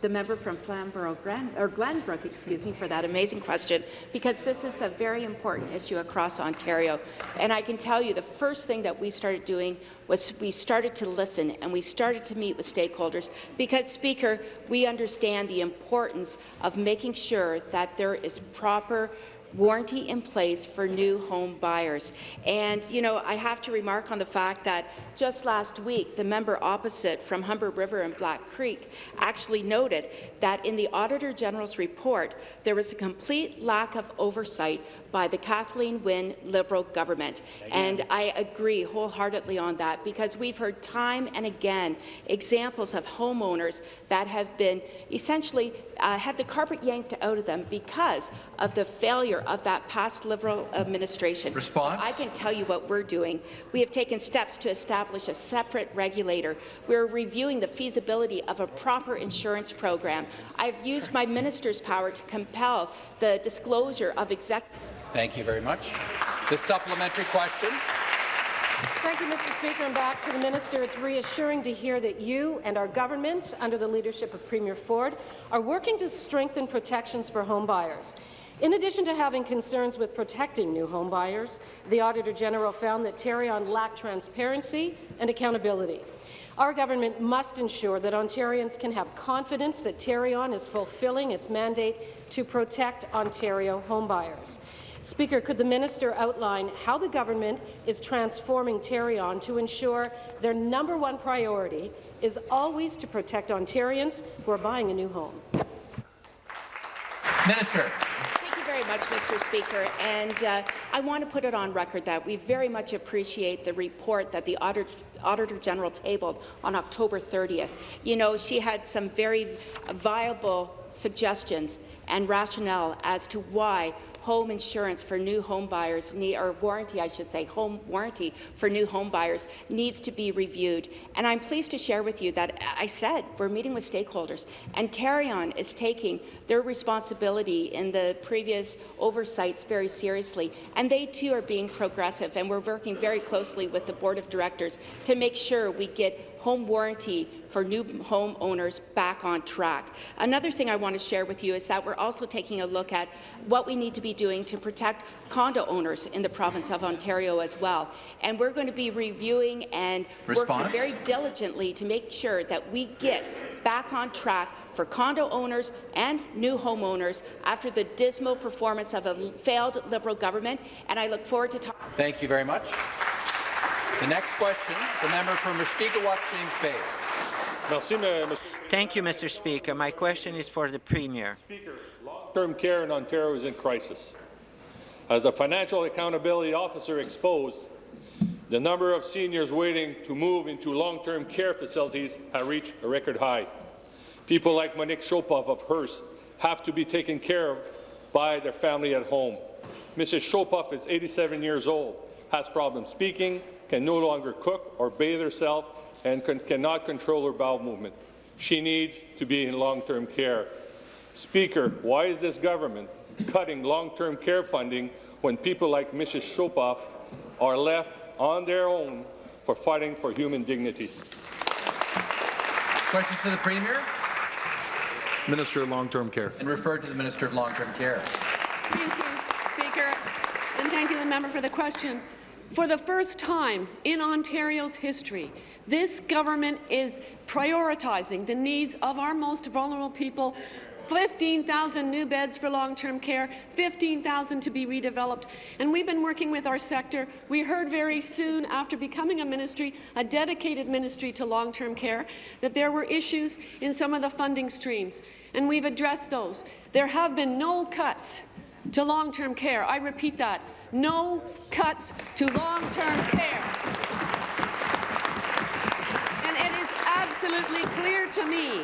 the member from Flamborough Grand, or Glanbrook, excuse me, for that amazing question, because this is a very important issue across Ontario. And I can tell you the first thing that we started doing was we started to listen and we started to meet with stakeholders because, Speaker, we understand the importance of making sure that there is proper warranty in place for new home buyers. And, you know, I have to remark on the fact that just last week, the member opposite from Humber River and Black Creek actually noted that in the Auditor General's report, there was a complete lack of oversight by the Kathleen Wynne Liberal government. And I agree wholeheartedly on that because we've heard time and again examples of homeowners that have been essentially uh, had the carpet yanked out of them because of the failure of that past Liberal administration. Response? I can tell you what we're doing. We have taken steps to establish a separate regulator. We're reviewing the feasibility of a proper insurance program. I've used my minister's power to compel the disclosure of exec. Thank you very much. The supplementary question. Thank you, Mr. Speaker. And back to the minister. It's reassuring to hear that you and our government, under the leadership of Premier Ford, are working to strengthen protections for home buyers. In addition to having concerns with protecting new home buyers, the Auditor General found that Tarion lacked transparency and accountability. Our government must ensure that Ontarians can have confidence that Tarion is fulfilling its mandate to protect Ontario homebuyers. Speaker, could the minister outline how the government is transforming Tarion to ensure their number one priority is always to protect Ontarians who are buying a new home? Minister Thank you very much, Mr. Speaker. And uh, I want to put it on record that we very much appreciate the report that the Auditor, Auditor General tabled on October 30th. You know, she had some very viable suggestions and rationale as to why home insurance for new home buyers, or warranty, I should say, home warranty for new home buyers needs to be reviewed. And I'm pleased to share with you that uh, I said we're meeting with stakeholders, and Tarion is taking their responsibility in the previous oversights very seriously, and they too are being progressive, and we're working very closely with the Board of Directors to make sure we get home warranty for new homeowners back on track. Another thing I want to share with you is that we're also taking a look at what we need to be doing to protect condo owners in the province of Ontario as well. And we're going to be reviewing and Response? working very diligently to make sure that we get back on track for condo owners and new homeowners after the dismal performance of a failed Liberal government, and I look forward to talking. Thank you very much. The next question, the member for Mushkegowuk, James Bay. Thank you, Mr. Speaker. My question is for the Premier. Speaker, long-term care in Ontario is in crisis. As the Financial Accountability Officer exposed, the number of seniors waiting to move into long-term care facilities has reached a record high. People like Monique Chopov of Hearst have to be taken care of by their family at home. Mrs. Chopov is 87 years old, has problems speaking, can no longer cook or bathe herself and can, cannot control her bowel movement. She needs to be in long-term care. Speaker, why is this government cutting long-term care funding when people like Mrs. Chopov are left on their own for fighting for human dignity? Questions to the Premier? Minister of Long-Term Care. And referred to the Minister of Long-Term Care. Thank you, Speaker, and thank you, the member, for the question. For the first time in Ontario's history, this government is prioritizing the needs of our most vulnerable people 15,000 new beds for long-term care, 15,000 to be redeveloped. And we've been working with our sector. We heard very soon after becoming a ministry, a dedicated ministry to long-term care, that there were issues in some of the funding streams, and we've addressed those. There have been no cuts to long-term care. I repeat that, no cuts to long-term care. And it is absolutely clear to me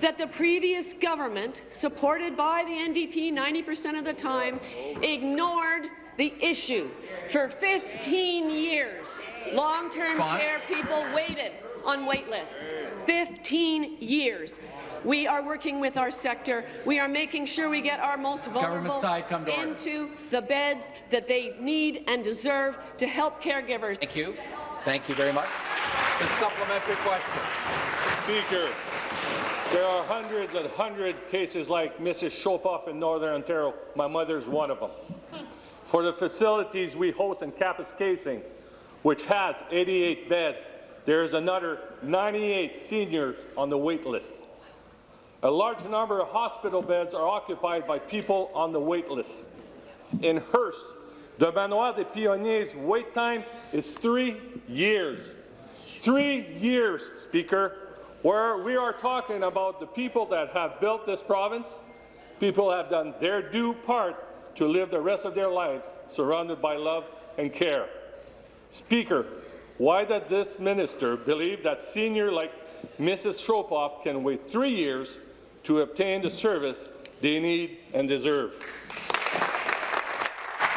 that the previous government, supported by the NDP 90% of the time, ignored the issue. For 15 years, long-term care people waited on wait lists. 15 years. We are working with our sector. We are making sure we get our most vulnerable side, come to order. into the beds that they need and deserve to help caregivers. Thank you. Thank you very much. The supplementary question. Speaker, there are hundreds and hundred cases like Mrs. Chopoff in Northern Ontario. My mother is one of them. For the facilities we host in Kapuskasing, which has 88 beds, there is another 98 seniors on the wait list. A large number of hospital beds are occupied by people on the wait list. In Hearst, the Manoir des Pionniers wait time is three years. Three years, Speaker, where we are talking about the people that have built this province, people have done their due part to live the rest of their lives surrounded by love and care. Speaker, why does this minister believe that senior like Mrs. Chopoff can wait three years to obtain the service they need and deserve?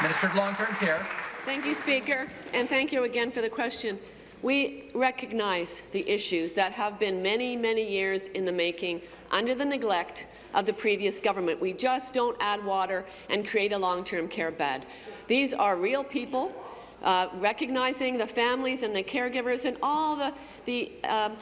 Minister of Long-Term Care. Thank you, Speaker, and thank you again for the question. We recognize the issues that have been many, many years in the making under the neglect of the previous government. We just don't add water and create a long-term care bed. These are real people, uh, recognizing the families and the caregivers and all the, the um,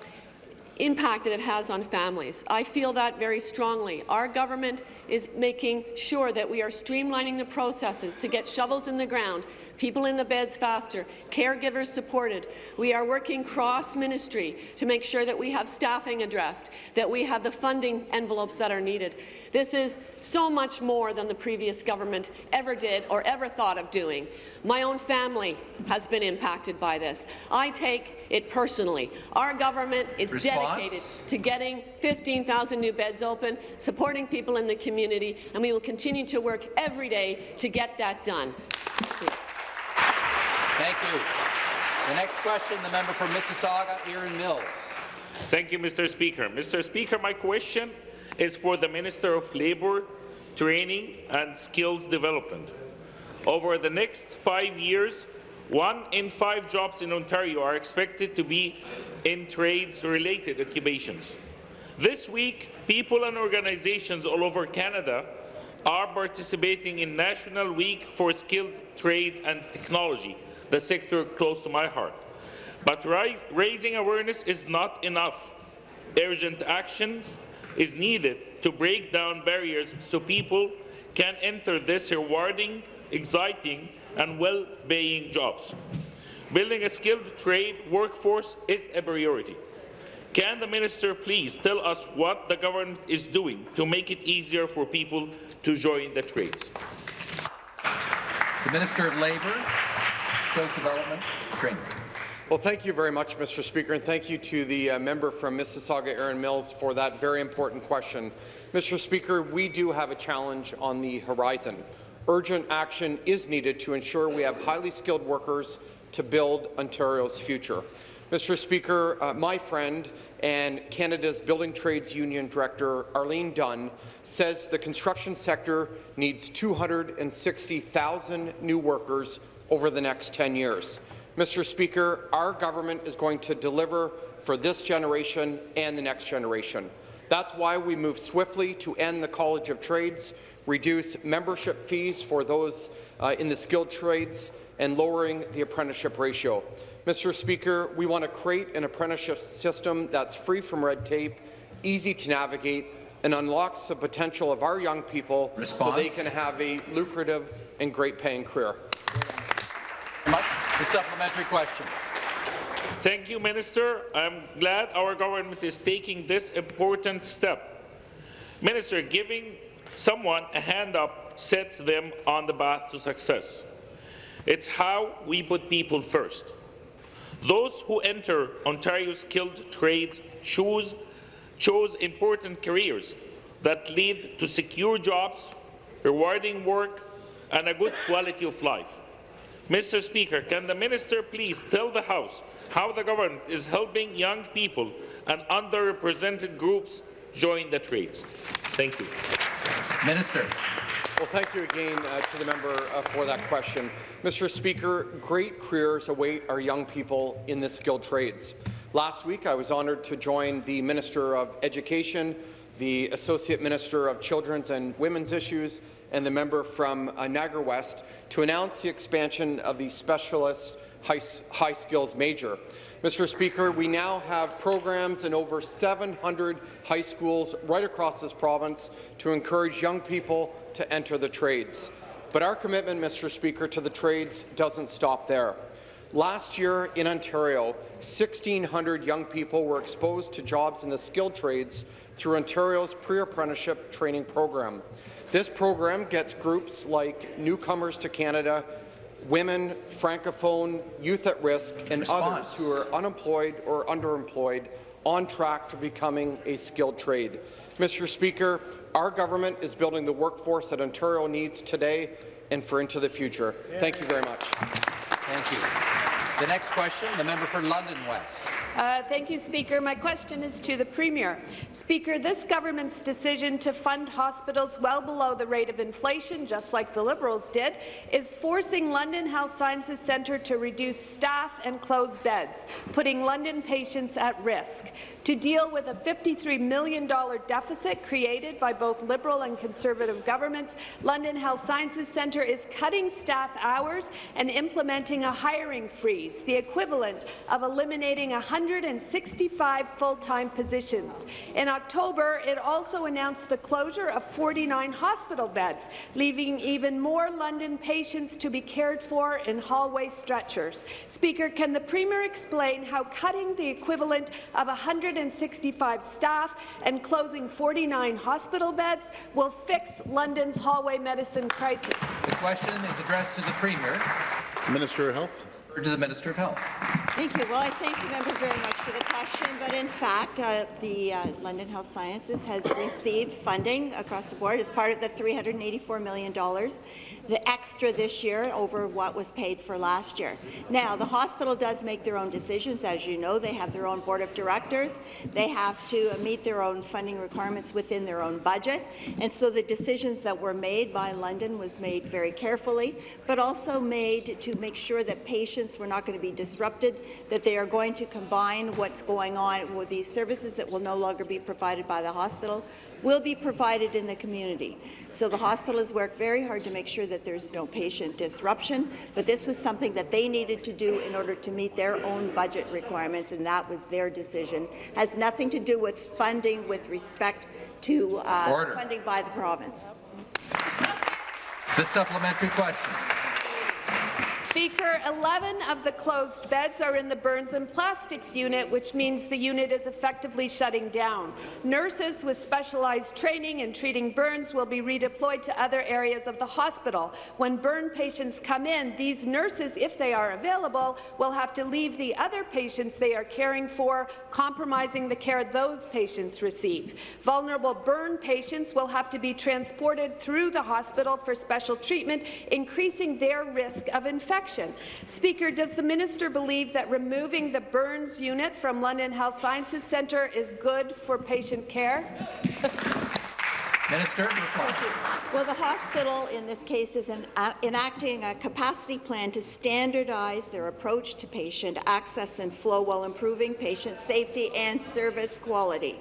impact that it has on families. I feel that very strongly. Our government is making sure that we are streamlining the processes to get shovels in the ground, people in the beds faster, caregivers supported. We are working cross-ministry to make sure that we have staffing addressed, that we have the funding envelopes that are needed. This is so much more than the previous government ever did or ever thought of doing. My own family has been impacted by this. I take it personally. Our government is Response? dedicated to getting 15,000 new beds open, supporting people in the community, and we will continue to work every day to get that done. Thank you. Thank you. The next question, the member for Mississauga, Erin Mills. Thank you, Mr. Speaker. Mr. Speaker, my question is for the Minister of Labour, Training and Skills Development. Over the next five years, one in five jobs in Ontario are expected to be in trades-related occupations. This week, people and organizations all over Canada are participating in National Week for Skilled Trades and Technology, the sector close to my heart. But rise, raising awareness is not enough. Urgent actions is needed to break down barriers so people can enter this rewarding, exciting and well-paying jobs. Building a skilled trade workforce is a priority. Can the minister please tell us what the government is doing to make it easier for people to join the trades? The Minister of Labour, Skills Development, Training. Well, thank you very much, Mr. Speaker, and thank you to the uh, member from Mississauga, Erin Mills, for that very important question. Mr. Speaker, we do have a challenge on the horizon. Urgent action is needed to ensure we have highly skilled workers to build Ontario's future. Mr. Speaker, uh, my friend and Canada's Building Trades Union Director, Arlene Dunn, says the construction sector needs 260,000 new workers over the next 10 years. Mr. Speaker, our government is going to deliver for this generation and the next generation. That's why we move swiftly to end the College of Trades, reduce membership fees for those uh, in the skilled trades, and lowering the apprenticeship ratio. Mr. Speaker, we want to create an apprenticeship system that's free from red tape, easy to navigate, and unlocks the potential of our young people Response? so they can have a lucrative and great-paying career. Much. The supplementary question. Thank you, Minister. I'm glad our government is taking this important step. Minister, giving someone a hand up sets them on the path to success. It's how we put people first. Those who enter Ontario's skilled trades choose, chose important careers that lead to secure jobs, rewarding work, and a good quality of life. Mr. Speaker, can the minister please tell the House how the government is helping young people and underrepresented groups join the trades? Thank you. Minister. Well, thank you again uh, to the member uh, for that question. Mr. Speaker, great careers await our young people in the skilled trades. Last week, I was honoured to join the Minister of Education, the Associate Minister of Children's and Women's Issues, and the member from uh, Niagara West to announce the expansion of the Specialist High, high Skills Major. Mr. Speaker, we now have programs in over 700 high schools right across this province to encourage young people to enter the trades. But our commitment, Mr. Speaker, to the trades doesn't stop there. Last year in Ontario, 1,600 young people were exposed to jobs in the skilled trades through Ontario's pre-apprenticeship training program. This program gets groups like newcomers to Canada, women, francophone, youth at risk, and Response. others who are unemployed or underemployed on track to becoming a skilled trade. Mr. Speaker, our government is building the workforce that Ontario needs today and for into the future. Thank you very much. Thank you. The next question, the member for London West. Uh, thank you, Speaker. My question is to the Premier. Speaker, this government's decision to fund hospitals well below the rate of inflation, just like the Liberals did, is forcing London Health Sciences Centre to reduce staff and close beds, putting London patients at risk. To deal with a $53 million deficit created by both Liberal and Conservative governments, London Health Sciences Centre is cutting staff hours and implementing a hiring freeze, the equivalent of eliminating 165 full-time positions. In October, it also announced the closure of 49 hospital beds, leaving even more London patients to be cared for in hallway stretchers. Speaker, can the Premier explain how cutting the equivalent of 165 staff and closing 49 hospital beds will fix London's hallway medicine crisis? The question is addressed to the Premier. Minister of Health. To the Minister of Health. Thank you. Well, I thank the member very much for the question, but in fact, uh, the uh, London Health Sciences has received funding across the board as part of the $384 million, the extra this year over what was paid for last year. Now, the hospital does make their own decisions. As you know, they have their own board of directors. They have to meet their own funding requirements within their own budget, and so the decisions that were made by London was made very carefully, but also made to make sure that patients were not going to be disrupted, that they are going to combine what's going on with these services that will no longer be provided by the hospital, will be provided in the community. So the hospital has worked very hard to make sure that there's no patient disruption, but this was something that they needed to do in order to meet their own budget requirements, and that was their decision. Has nothing to do with funding with respect to uh, funding by the province. The supplementary question. Speaker, 11 of the closed beds are in the burns and plastics unit, which means the unit is effectively shutting down. Nurses with specialized training in treating burns will be redeployed to other areas of the hospital. When burn patients come in, these nurses, if they are available, will have to leave the other patients they are caring for, compromising the care those patients receive. Vulnerable burn patients will have to be transported through the hospital for special treatment, increasing their risk of infection. Speaker, does the minister believe that removing the burns unit from London Health Sciences Centre is good for patient care? Minister. Well, the hospital in this case is en uh, enacting a capacity plan to standardize their approach to patient access and flow while improving patient safety and service quality.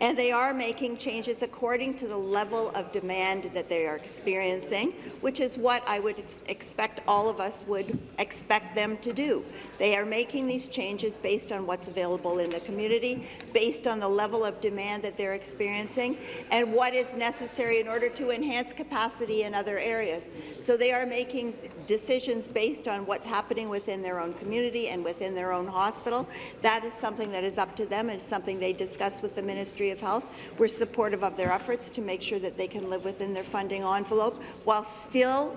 And they are making changes according to the level of demand that they are experiencing, which is what I would ex expect all of us would expect them to do. They are making these changes based on what's available in the community, based on the level of demand that they're experiencing, and what is necessary in order to enhance capacity in other areas. So they are making decisions based on what's happening within their own community and within their own hospital. That is something that is up to them. It's something they discuss with the Ministry of Health. We're supportive of their efforts to make sure that they can live within their funding envelope while still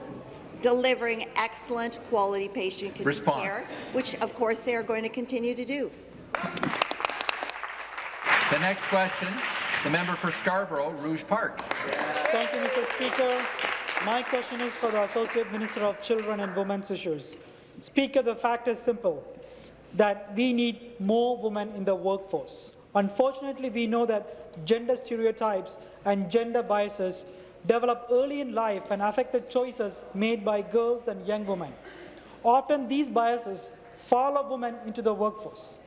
delivering excellent quality patient Response. care, which of course they are going to continue to do. The next question, the member for Scarborough, Rouge Park. Thank you, Mr. Speaker. My question is for the Associate Minister of Children and Women's Issues. Speaker, the fact is simple, that we need more women in the workforce. Unfortunately, we know that gender stereotypes and gender biases develop early in life and affect the choices made by girls and young women. Often these biases follow women into the workforce.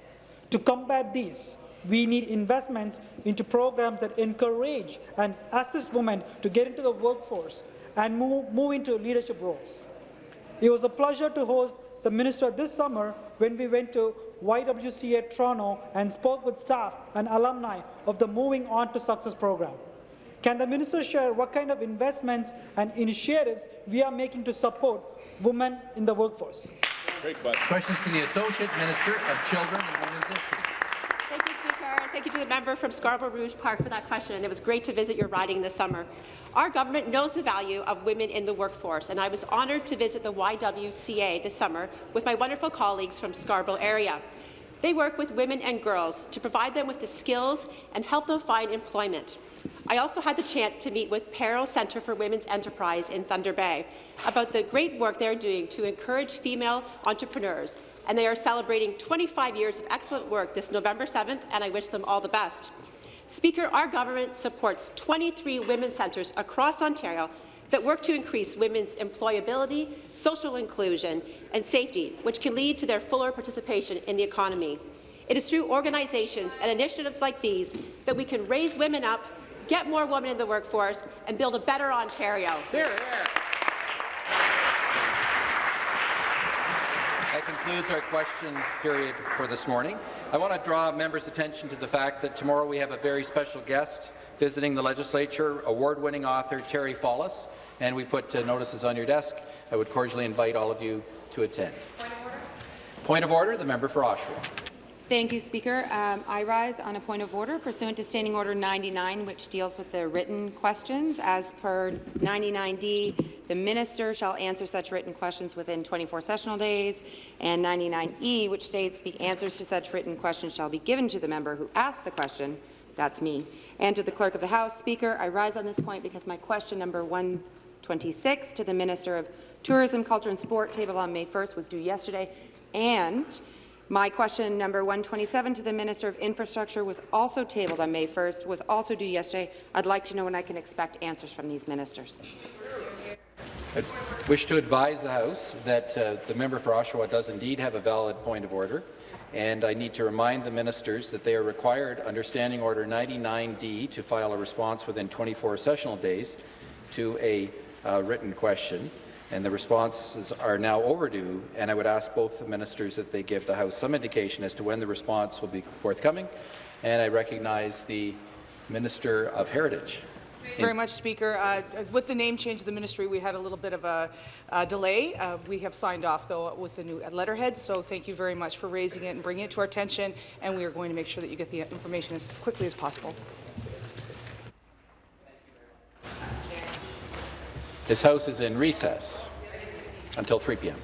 To combat these, we need investments into programs that encourage and assist women to get into the workforce and move, move into leadership roles. It was a pleasure to host the minister this summer when we went to YWCA Toronto and spoke with staff and alumni of the Moving On to Success program. Can the minister share what kind of investments and initiatives we are making to support women in the workforce? Great question. Questions to the Associate Minister of Children and Women's Issues. Thank you, Speaker. Thank you to the member from Scarborough Rouge Park for that question. It was great to visit your riding this summer. Our government knows the value of women in the workforce, and I was honoured to visit the YWCA this summer with my wonderful colleagues from Scarborough area. They work with women and girls to provide them with the skills and help them find employment. I also had the chance to meet with PARO Centre for Women's Enterprise in Thunder Bay about the great work they're doing to encourage female entrepreneurs, and they are celebrating 25 years of excellent work this November 7th, and I wish them all the best. Speaker, our government supports 23 women's centres across Ontario that work to increase women's employability, social inclusion and safety, which can lead to their fuller participation in the economy. It is through organizations and initiatives like these that we can raise women up, get more women in the workforce, and build a better Ontario. Hear, hear. That concludes our question period for this morning. I want to draw members' attention to the fact that tomorrow we have a very special guest visiting the legislature, award-winning author Terry Fallis, and we put uh, notices on your desk. I would cordially invite all of you to attend. Point of order, Point of order the member for Oshawa. Thank you, Speaker. Um, I rise on a point of order pursuant to Standing Order 99, which deals with the written questions. As per 99D, the minister shall answer such written questions within 24 sessional days, and 99E, which states the answers to such written questions shall be given to the member who asked the question. That's me. And to the Clerk of the House, Speaker, I rise on this point because my question number 126 to the Minister of Tourism, Culture and Sport, tabled on May 1st, was due yesterday, and my question number 127 to the Minister of Infrastructure was also tabled on May 1st, was also due yesterday. I'd like to know when I can expect answers from these ministers. I wish to advise the House that uh, the member for Oshawa does indeed have a valid point of order, and I need to remind the ministers that they are required under Standing Order 99D to file a response within 24 sessional days to a uh, written question and the responses are now overdue, and I would ask both the ministers that they give the House some indication as to when the response will be forthcoming, and I recognize the Minister of Heritage. Thank you very much, Speaker. Uh, with the name change of the ministry, we had a little bit of a, a delay. Uh, we have signed off, though, with the new letterhead, so thank you very much for raising it and bringing it to our attention, and we are going to make sure that you get the information as quickly as possible. This House is in recess until 3 p.m.